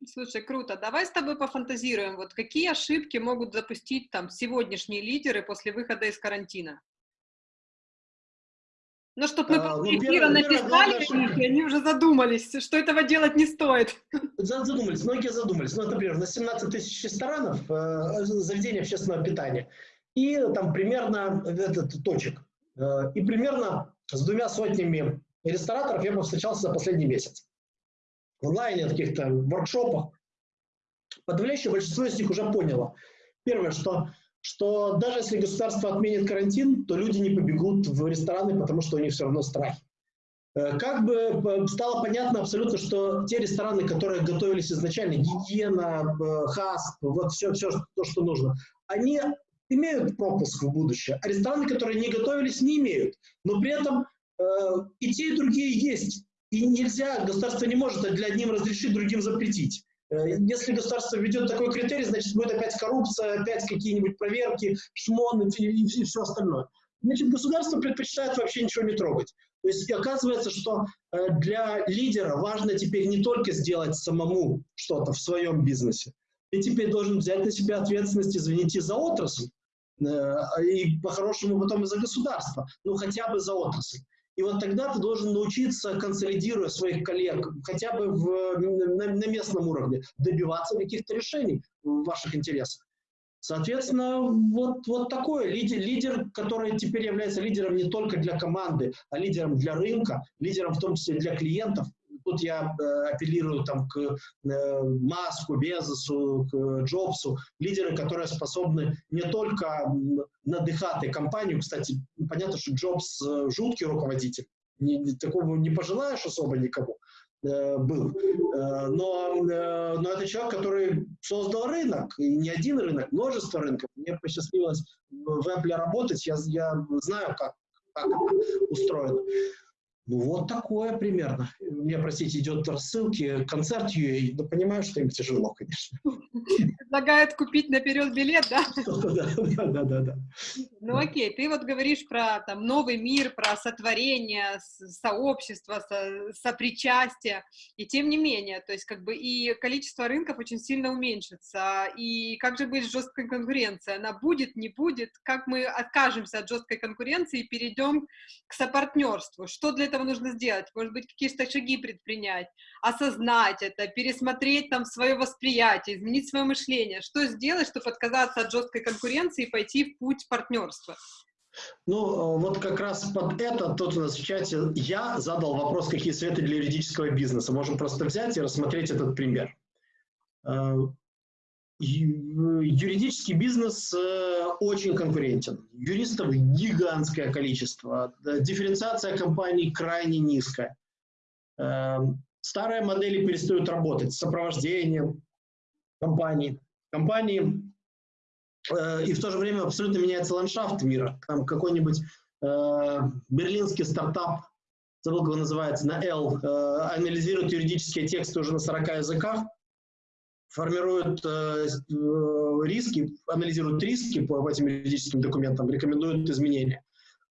Слушай, круто. Давай с тобой пофантазируем. Вот какие ошибки могут запустить там сегодняшние лидеры после выхода из карантина? Ну, чтобы мы а, ну, эфира написали, и они уже задумались, что этого делать не стоит. Задумались, многие задумались. Ну, например, на 17 тысяч ресторанов э, заведения общественного питания и там примерно этот точек. Э, и примерно с двумя сотнями рестораторов я повстречался за последний месяц. В онлайне, в каких-то воркшопах. Подавляющее большинство из них уже поняло. Первое, что, что даже если государство отменит карантин, то люди не побегут в рестораны, потому что у них все равно страх. Э, как бы э, стало понятно абсолютно, что те рестораны, которые готовились изначально, гигиена, ХАСП, вот все, все то, что нужно, они имеют пропуск в будущее, а рестораны, которые не готовились, не имеют. Но при этом э, и те, и другие есть. И нельзя, государство не может для одним разрешить, другим запретить. Э, если государство введет такой критерий, значит, будет опять коррупция, опять какие-нибудь проверки, шмон и, и, все остальное. Значит, государство предпочитает вообще ничего не трогать. То есть оказывается, что э, для лидера важно теперь не только сделать самому что-то в своем бизнесе, ты теперь должен взять на себя ответственность, извините, за отрасль, и по-хорошему потом и за государство, ну хотя бы за отрасль. И вот тогда ты должен научиться, консолидируя своих коллег, хотя бы в, на, на местном уровне, добиваться каких-то решений в ваших интересах. Соответственно, вот, вот такой лидер, лидер, который теперь является лидером не только для команды, а лидером для рынка, лидером в том числе для клиентов, тут я э, апеллирую там, к э, Маску, Безосу, к Джобсу, лидеры, которые способны не только надыхать компанию, кстати, понятно, что Джобс э, жуткий руководитель, не, такого не пожелаешь особо никому, был. Но, но это человек, который создал рынок, и не один рынок, множество рынков. Мне посчастливилось в Apple работать, я, я знаю, как, как устроено. Ну, вот такое примерно. Мне, простите, идет рассылки, концерт UA, но понимаю, что им тяжело, конечно. Предлагают купить наперед билет, да? Да, да, да, да. Ну, окей, ты вот говоришь про там, новый мир, про сотворение, сообщество, со, сопричастие, и тем не менее, то есть как бы и количество рынков очень сильно уменьшится, и как же быть с жесткой конкуренцией? Она будет, не будет? Как мы откажемся от жесткой конкуренции и перейдем к сопартнерству? Что для этого этого нужно сделать? Может быть, какие-то шаги предпринять, осознать это, пересмотреть там свое восприятие, изменить свое мышление. Что сделать, чтобы отказаться от жесткой конкуренции и пойти в путь партнерства? Ну, вот как раз под это тут у нас в чате я задал вопрос, какие советы для юридического бизнеса. Можем просто взять и рассмотреть этот пример. Э, юридический бизнес э, очень конкурентен. Юристов гигантское количество. Дифференциация компаний крайне низкая. Эм, старые модели перестают работать с сопровождением компаний. Компании э, и в то же время абсолютно меняется ландшафт мира. Там какой-нибудь э, берлинский стартап, забыл, как он называется, на L, анализирует юридические тексты уже на 40 языках, формируют э, э, риски, анализируют риски по, этим юридическим документам, рекомендуют изменения.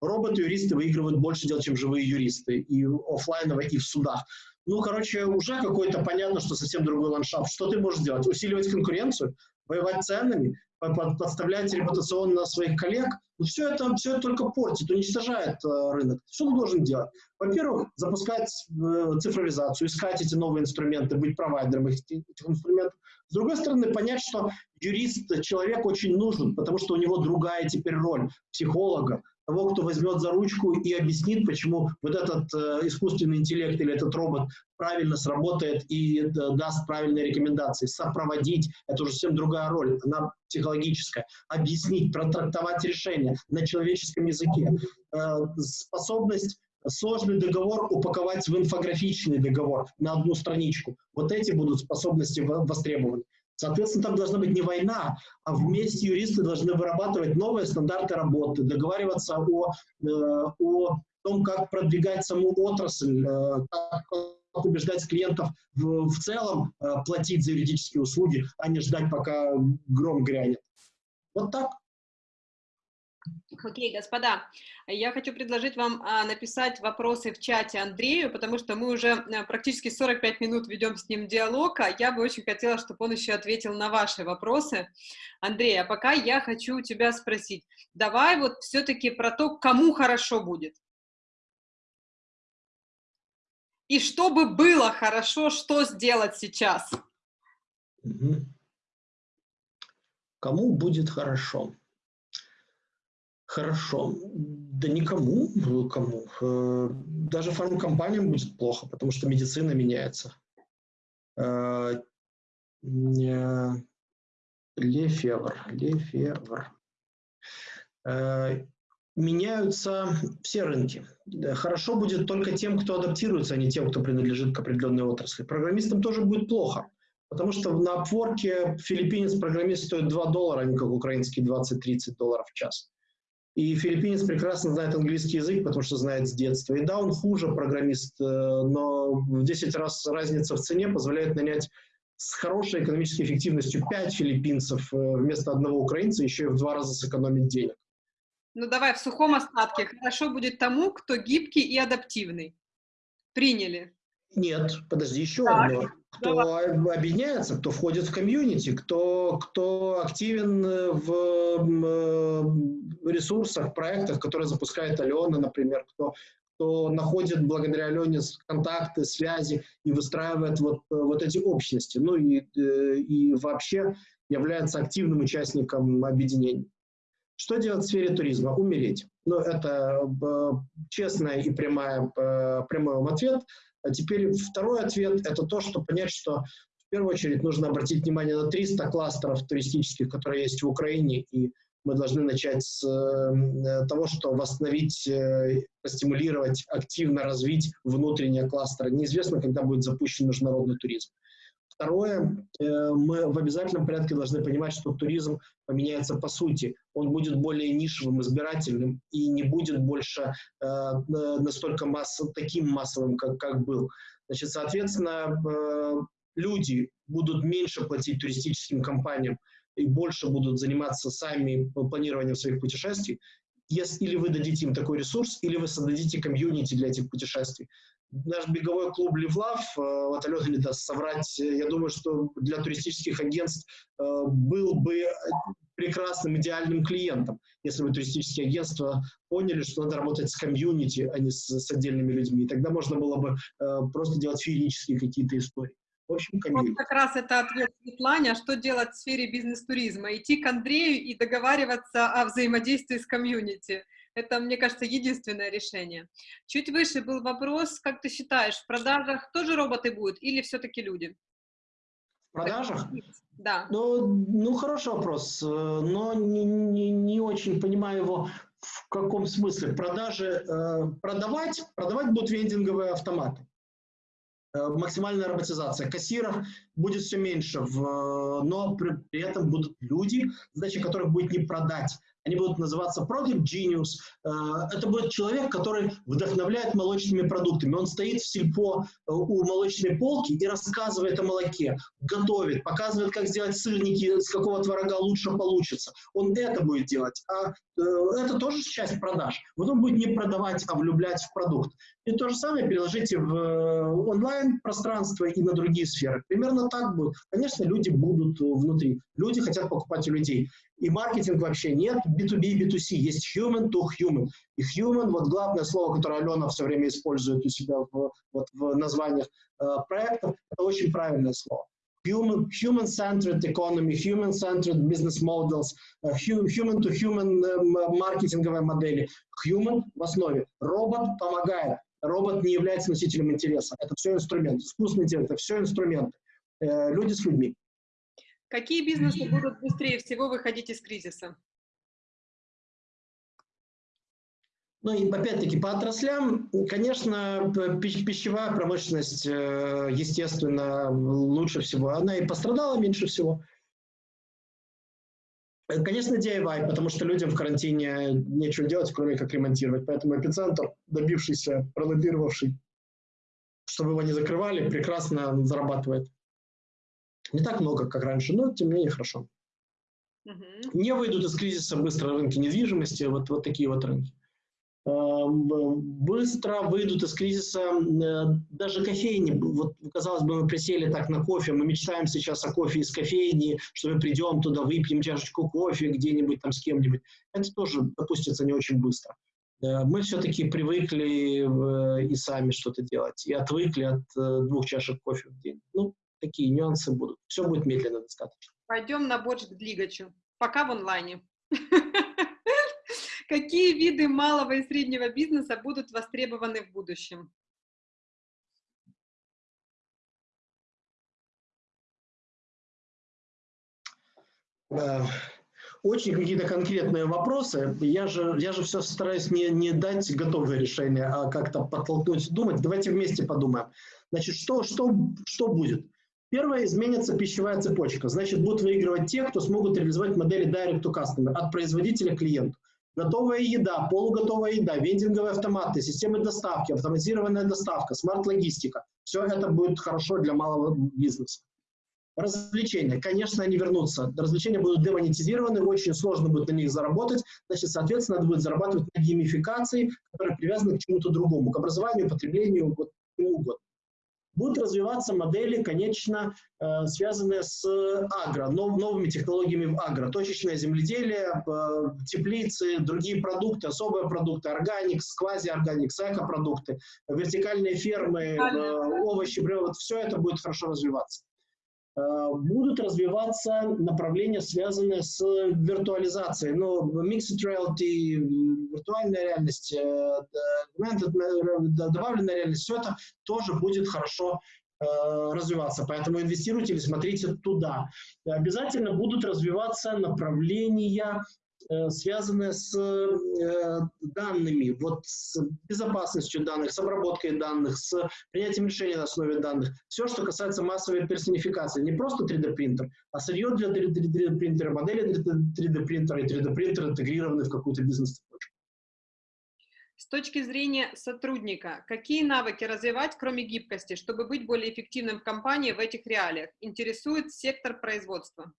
Роботы-юристы выигрывают больше дел, чем живые юристы, и офлайново, и в судах. Ну, короче, уже какой-то понятно, что совсем другой ландшафт. Что ты можешь делать? Усиливать конкуренцию, воевать ценами, подставлять репутационно своих коллег. Ну, все это, все это только портит, уничтожает э, рынок. Что ты должен делать? Во-первых, запускать э, цифровизацию, искать эти новые инструменты, быть провайдером этих инструментов. С другой стороны, понять, что юрист, человек очень нужен, потому что у него другая теперь роль психолога, того, кто возьмет за ручку и объяснит, почему вот этот э, искусственный интеллект или этот робот правильно сработает и э, даст правильные рекомендации. Сопроводить – это уже совсем другая роль, она психологическая. Объяснить, протрактовать решение на человеческом языке. Э, способность сложный договор упаковать в инфографичный договор на одну страничку. Вот эти будут способности востребованы. Соответственно, там должна быть не война, а вместе юристы должны вырабатывать новые стандарты работы, договариваться о, э, о том, как продвигать саму отрасль, э, как убеждать клиентов в, в целом э, платить за юридические услуги, а не ждать, пока гром грянет. Вот так. Окей, господа, я хочу предложить вам а, написать вопросы в чате Андрею, потому что мы уже а, практически 45 минут ведем с ним диалог, а я бы очень хотела, чтобы он еще ответил на ваши вопросы. Андрей, а пока я хочу тебя спросить, давай вот все-таки про то, кому хорошо будет. И чтобы было хорошо, что сделать сейчас? Кому будет хорошо? Хорошо. Да никому, ну, кому. Э, даже фармкомпаниям будет плохо, потому что медицина меняется. Э, Лефевр, Лефевр. Э, меняются все рынки. Хорошо будет только тем, кто адаптируется, а не тем, кто принадлежит к определенной отрасли. Программистам тоже будет плохо, потому что на Upwork филиппинец программист стоит 2 доллара, а не как украинский 20-30 долларов в час. И филиппинец прекрасно знает английский язык, потому что знает с детства. И да, он хуже программист, э, но в 10 раз разница в цене позволяет нанять с хорошей экономической эффективностью 5 филиппинцев э, вместо одного украинца, еще и в два раза сэкономить денег. Ну давай в сухом остатке. Хорошо будет тому, кто гибкий и адаптивный. Приняли. Нет, подожди, еще так. одно кто объединяется, кто входит в комьюнити, кто, кто активен в ресурсах, проектах, которые запускает Алена, например, кто, кто находит благодаря Алене контакты, связи и выстраивает вот, вот эти общности. Ну и, э, и вообще является активным участником объединений. Что делать в сфере туризма? Умереть. Ну, это э, честная и прямая, э, прямой вам ответ. А теперь второй ответ – это то, что понять, что в первую очередь нужно обратить внимание на 300 кластеров туристических, которые есть в Украине, и мы должны начать с э, того, что восстановить, э, стимулировать, активно развить внутренние кластеры. Неизвестно, когда будет запущен международный туризм. Второе, э, мы в обязательном порядке должны понимать, что туризм поменяется по сути. Он будет более нишевым, избирательным и не будет больше э, настолько масс, таким массовым, как, как был. Значит, соответственно, э, люди будут меньше платить туристическим компаниям и больше будут заниматься сами планированием своих путешествий, если или вы дадите им такой ресурс, или вы создадите комьюнити для этих путешествий наш беговой клуб Ливлав, э, вот Алена не даст соврать, я думаю, что для туристических агентств э, был бы прекрасным, идеальным клиентом, если бы туристические агентства поняли, что надо работать с комьюнити, а не с, с отдельными людьми. И тогда можно было бы э, просто делать феерические какие-то истории. В общем, комьюнити. Вот как раз это ответ Светлане, а что делать в сфере бизнес-туризма? Идти к Андрею и договариваться о взаимодействии с комьюнити. Это, мне кажется, единственное решение. Чуть выше был вопрос, как ты считаешь, в продажах тоже роботы будут или все-таки люди? В продажах? Да. Ну, ну, хороший вопрос, э, но не, не, не очень понимаю его в каком смысле. Продажи, э, продавать, продавать будут вендинговые автоматы. Э, максимальная роботизация. Кассиров будет все меньше, в, но при, при этом будут люди, задача которых будет не продать, они будут называться Product Genius. Э, это будет человек, который вдохновляет молочными продуктами. Он стоит в сельпо э, у молочной полки и рассказывает о молоке, готовит, показывает, как сделать сырники, с какого творога лучше получится. Он это будет делать. А э, это тоже часть продаж. Вот он будет не продавать, а влюблять в продукт. И то же самое переложите в онлайн-пространство и на другие сферы. Примерно так будет. Конечно, люди будут внутри. Люди хотят покупать у людей. И маркетинг вообще нет, B2B, B2C, есть human to human. И human, вот главное слово, которое Алена все время использует у себя в, вот, в названиях э, проектов, это очень правильное слово. human, human-centered economy, human-centered business models, human-to-human маркетинговые модели. Human в основе. Робот помогает. Робот не является носителем интереса. Это все инструмент. Искусственный интеллект – это все инструменты. Люди с людьми. Какие бизнесы будут быстрее всего выходить из кризиса? Ну и опять-таки по отраслям, конечно, пищевая промышленность, э, естественно, лучше всего. Она и пострадала меньше всего. Конечно, DIY, потому что людям в карантине нечего делать, кроме как ремонтировать. Поэтому эпицентр, добившийся, пролоббировавший, чтобы его не закрывали, прекрасно зарабатывает. Не так много, как раньше, но тем не менее хорошо. Угу. Не выйдут из кризиса быстро рынки недвижимости, вот, вот такие вот рынки. Эм, быстро выйдут из кризиса э, даже кофейни. Вот, казалось бы, мы присели так на кофе, мы мечтаем сейчас о кофе из кофейни, что мы придем туда, выпьем чашечку кофе где-нибудь там с кем-нибудь. Это тоже допустится не очень быстро. Э, мы все-таки привыкли и сами что-то делать, и отвыкли от э, двух чашек кофе в день. Ну, такие нюансы будут. Все будет медленно достаточно. Пойдем на борщ к Длигачу. Пока в онлайне. Какие виды малого и среднего бизнеса будут востребованы в будущем? Очень какие-то конкретные вопросы. Я же, я же все стараюсь не, не дать готовое решение, а как-то подтолкнуть думать. Давайте вместе подумаем. Значит, что, что, что будет? Первое, изменится пищевая цепочка. Значит, будут выигрывать те, кто смогут реализовать модели Direct to Customer от производителя к клиенту готовая еда, полуготовая еда, вендинговые автоматы, системы доставки, автоматизированная доставка, смарт-логистика. Все это будет хорошо для малого бизнеса. Развлечения. Конечно, они вернутся. Развлечения будут демонетизированы, очень сложно будет на них заработать. Значит, соответственно, надо будет зарабатывать на геймификации, которые привязаны к чему-то другому, к образованию, потреблению, вот чему угодно будут развиваться модели, конечно, э, связанные с агро, новыми технологиями в агро. Точечное земледелие, э, теплицы, другие продукты, особые продукты, органикс, квази-органикс, экопродукты, вертикальные фермы, э, овощи, вот все это будет хорошо развиваться. Э, будут развиваться направления, связанные с виртуализацией. Ну, mixed reality, виртуальная реальность, э, добавленная реальность, все это тоже будет хорошо э, развиваться. Поэтому инвестируйте или смотрите туда. Обязательно будут развиваться направления Э, связанные с э, данными, вот с безопасностью данных, с обработкой данных, с принятием решений на основе данных. Все, что касается массовой персонификации. Не просто 3D-принтер, а сырье для 3D-принтера, модели для 3D-принтера и 3D-принтер интегрированы в какую-то бизнес-цепочку. С точки зрения сотрудника, какие навыки развивать, кроме гибкости, чтобы быть более эффективным в компании в этих реалиях? Интересует сектор производства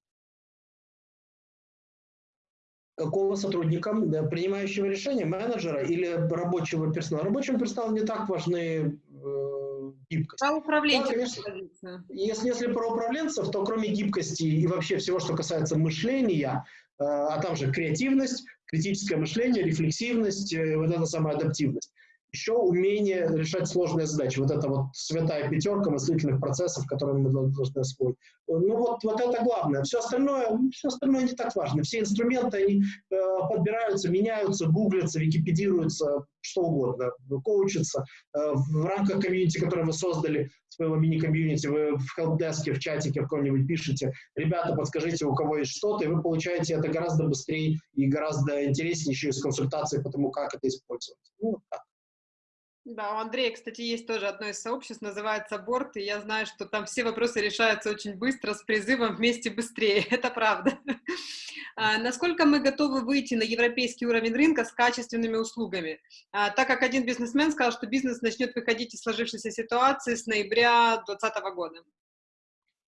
какого сотрудника, принимающего решения, менеджера или рабочего персонала. Рабочему персоналу не так важны э, гибкость. Про управленцев. Да, конечно, если, если про управленцев, то кроме гибкости и вообще всего, что касается мышления, э, а там же креативность, критическое мышление, рефлексивность, э, вот эта самая адаптивность еще умение решать сложные задачи. Вот это вот святая пятерка мыслительных процессов, которые мы должны освоить. Ну вот, вот это главное. Все остальное, все остальное не так важно. Все инструменты, они э, подбираются, меняются, гуглятся, википедируются, что угодно, коучатся. Э, в рамках комьюнити, которое вы создали, своего мини-комьюнити, вы в хелпдеске, в чатике в каком-нибудь пишете, ребята, подскажите, у кого есть что-то, и вы получаете это гораздо быстрее и гораздо интереснее еще из консультации по тому, как это использовать. Ну, вот так. Да, у Андрея, кстати, есть тоже одно из сообществ, называется Борт, и я знаю, что там все вопросы решаются очень быстро, с призывом «вместе быстрее», это правда. А, насколько мы готовы выйти на европейский уровень рынка с качественными услугами? А, так как один бизнесмен сказал, что бизнес начнет выходить из сложившейся ситуации с ноября 2020 года.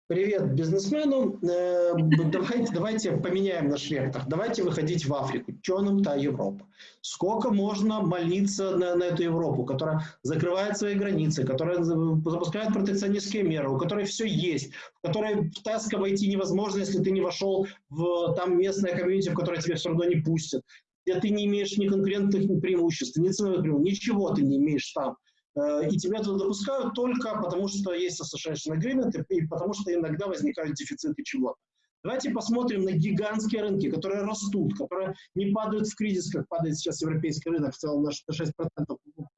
Привет бизнесмену. Э, давайте, давайте поменяем наш вектор. Давайте выходить в Африку. Что нам та Европа? Сколько можно молиться на, на эту Европу, которая закрывает свои границы, которая запускает протекционистские меры, у которой все есть, в которой в Теско войти невозможно, если ты не вошел в там местное комьюнити, в которое тебя все равно не пустят, где ты не имеешь ни конкурентных преимуществ, ни ценовых преимуществ, ничего ты не имеешь там. Э, и тебя туда допускают только потому, что есть association agreement и потому, что иногда возникают дефициты чего-то. Давайте посмотрим на гигантские рынки, которые растут, которые не падают в кризис, как падает сейчас европейский рынок, в целом на 6%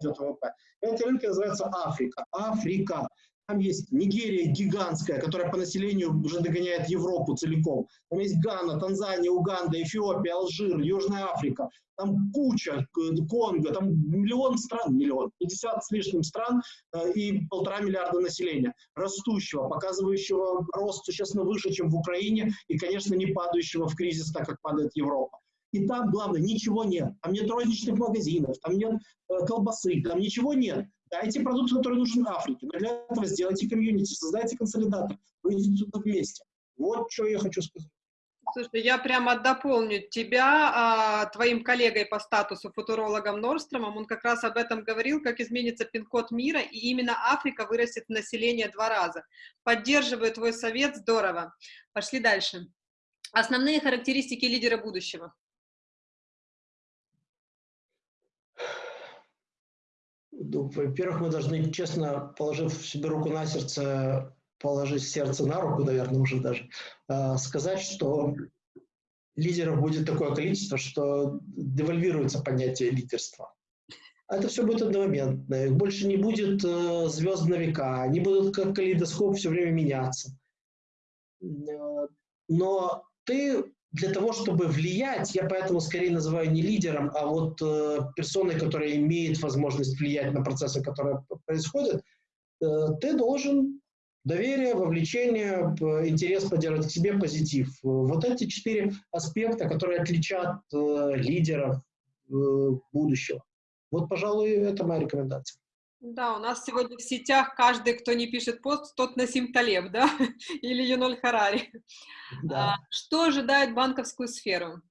идет ВВП. Эти рынки называются Африка. Африка. Там есть Нигерия гигантская, которая по населению уже догоняет Европу целиком. Там есть Гана, Танзания, Уганда, Эфиопия, Алжир, Южная Африка. Там куча, Конго, там миллион стран, миллион, 50 с лишним стран э, и полтора миллиарда населения. Растущего, показывающего рост существенно выше, чем в Украине, и, конечно, не падающего в кризис, так как падает Европа. И там, главное, ничего нет. Там нет розничных магазинов, там нет э, колбасы, там ничего нет. Дайте продукт, который нужен Африке. Но для этого сделайте комьюнити, создайте консолидатор, выйдите туда вместе. Вот что я хочу сказать. Слушай, я прямо дополню тебя а, твоим коллегой по статусу, футурологом Норстромом. Он как раз об этом говорил, как изменится пин-код мира, и именно Африка вырастет население два раза. Поддерживаю твой совет, здорово. Пошли дальше. Основные характеристики лидера будущего. Во-первых, мы должны, честно, положив себе руку на сердце, положить сердце на руку, наверное, уже даже, э, сказать, что лидеров будет такое количество, что девальвируется понятие лидерства. А это все будет одномоментно. Больше не будет э, звезд на века, они будут как калейдоскоп все время меняться. Э, но ты для того, чтобы влиять, я поэтому скорее называю не лидером, а вот э, персоной, которая имеет возможность влиять на процессы, которые происходят, э, ты должен доверие, вовлечение, интерес поддерживать к себе, позитив. Вот эти четыре аспекта, которые отличат э, лидеров э, будущего. Вот, пожалуй, это моя рекомендация. Да, у нас сегодня в сетях каждый, кто не пишет пост, тот Насим Талеб, да, или Юноль Харари. Да. А, что ожидает банковскую сферу?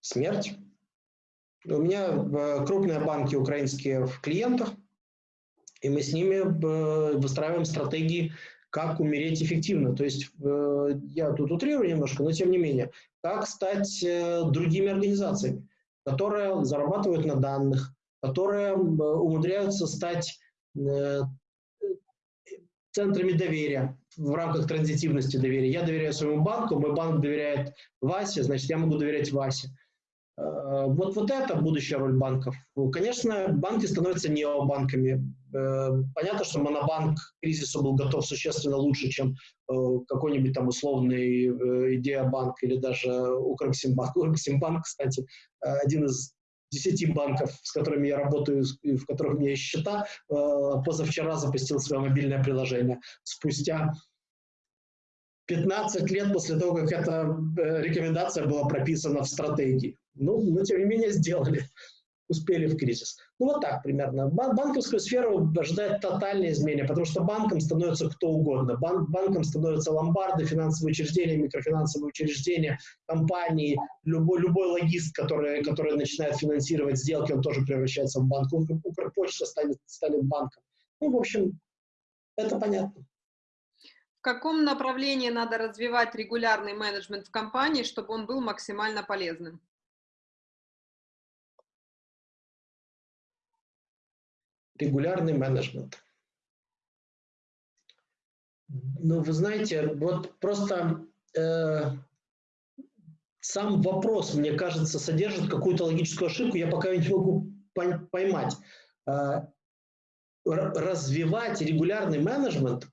Смерть. У меня э, крупные банки украинские в клиентах, и мы с ними э, выстраиваем стратегии, как умереть эффективно. То есть э, я тут утрирую немножко, но тем не менее, как стать другими организациями которые зарабатывают на данных, которые умудряются стать э, центрами доверия в рамках транзитивности доверия. Я доверяю своему банку, мой банк доверяет Васе, значит, я могу доверять Васе. Э, вот, вот это будущая роль банков. Ну, конечно, банки становятся необанками. Э, понятно, что монобанк к кризису был готов существенно лучше, чем э, какой-нибудь там условный Идея-банк или даже Укрексимбанк. Укрексимбанк, кстати, один из десяти банков, с которыми я работаю, в которых у меня есть счета, позавчера запустил свое мобильное приложение. Спустя 15 лет после того, как эта рекомендация была прописана в стратегии. Ну, но тем не менее сделали, успели в кризис. Ну, вот так примерно. Бан банковскую сферу ожидает тотальное изменение, потому что банком становится кто угодно. Бан банком становятся ломбарды, финансовые учреждения, микрофинансовые учреждения, компании, любой, любой логист, который, который начинает финансировать сделки, он тоже превращается в банк. Укрпочта станет, станет банком. Ну, в общем, это понятно. В каком направлении надо развивать регулярный менеджмент в компании, чтобы он был максимально полезным? Регулярный менеджмент. Ну, вы знаете, вот просто э, сам вопрос, мне кажется, содержит какую-то логическую ошибку, я пока не могу поймать. Э, развивать регулярный менеджмент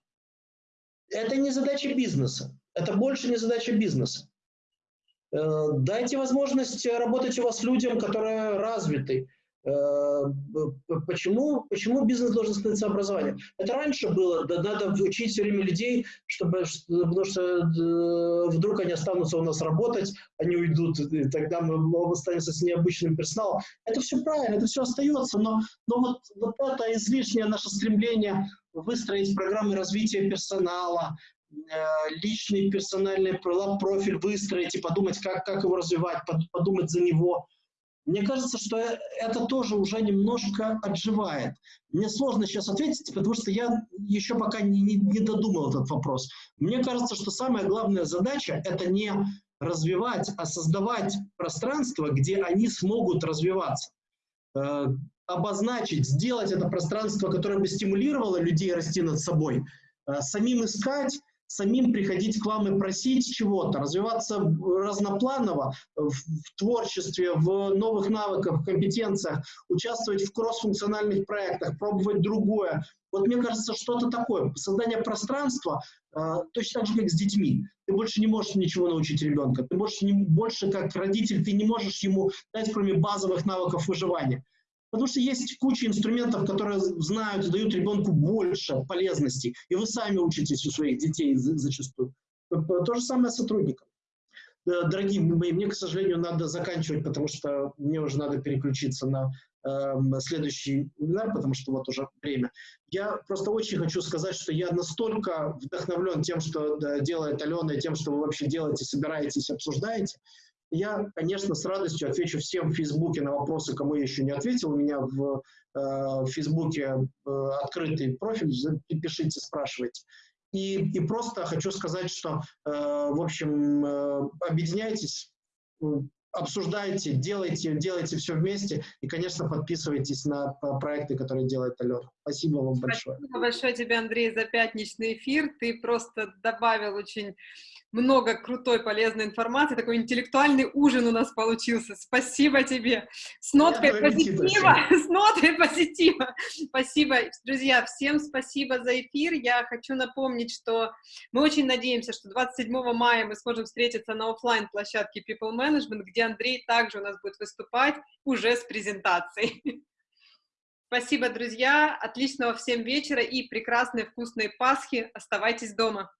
– это не задача бизнеса, это больше не задача бизнеса. Э, дайте возможность работать у вас людям, которые развиты, почему, почему бизнес должен становиться образованием? Это раньше было, да, надо учить все время людей, чтобы, потому что э, вдруг они останутся у нас работать, они уйдут, и тогда мы останемся с необычным персоналом. Это все правильно, это все остается, но, но вот, вот это излишнее наше стремление выстроить программы развития персонала, э, личный персональный профиль выстроить и подумать, как, как его развивать, подумать за него – мне кажется, что э, это тоже уже немножко отживает. Мне сложно сейчас ответить, потому что я еще пока не, не, не додумал этот вопрос. Мне кажется, что самая главная задача – это не развивать, а создавать пространство, где они смогут развиваться. э, обозначить, сделать это пространство, которое бы стимулировало людей расти над собой, э, самим искать, самим приходить к вам и просить чего-то, развиваться разнопланово в, в творчестве, в новых навыках, компетенциях, участвовать в кроссфункциональных проектах, пробовать другое. Вот мне кажется, что-то такое. Создание пространства, э, точно так же, как с детьми. Ты больше не можешь ничего научить ребенка. Ты больше, не, больше как родитель, ты не можешь ему дать, кроме базовых навыков выживания. Потому что есть куча инструментов, которые знают, дают ребенку больше полезностей, и вы сами учитесь у своих детей зачастую. То же самое с сотрудником. Дорогие мои, мне, к сожалению, надо заканчивать, потому что мне уже надо переключиться на э, следующий вебинар, потому что вот уже время. Я просто очень хочу сказать, что я настолько вдохновлен тем, что делает Алена, и тем, что вы вообще делаете, собираетесь, обсуждаете, я, конечно, с радостью отвечу всем в Фейсбуке на вопросы, кому я еще не ответил. У меня в, э, в Фейсбуке э, открытый профиль, пишите, спрашивайте. И, и просто хочу сказать, что, э, в общем, э, объединяйтесь, обсуждайте, делайте, делайте все вместе. И, конечно, подписывайтесь на проекты, которые делает Алена. Спасибо вам большое. Спасибо большое тебе, Андрей, за пятничный эфир. Ты просто добавил очень много крутой, полезной информации, такой интеллектуальный ужин у нас получился. Спасибо тебе. С ноткой Я позитива, с ноткой позитива. Спасибо. Друзья, всем спасибо за эфир. Я хочу напомнить, что мы очень надеемся, что 27 мая мы сможем встретиться на офлайн площадке People Management, где Андрей также у нас будет выступать уже с презентацией. Спасибо, друзья. Отличного всем вечера и прекрасной вкусной Пасхи. Оставайтесь дома.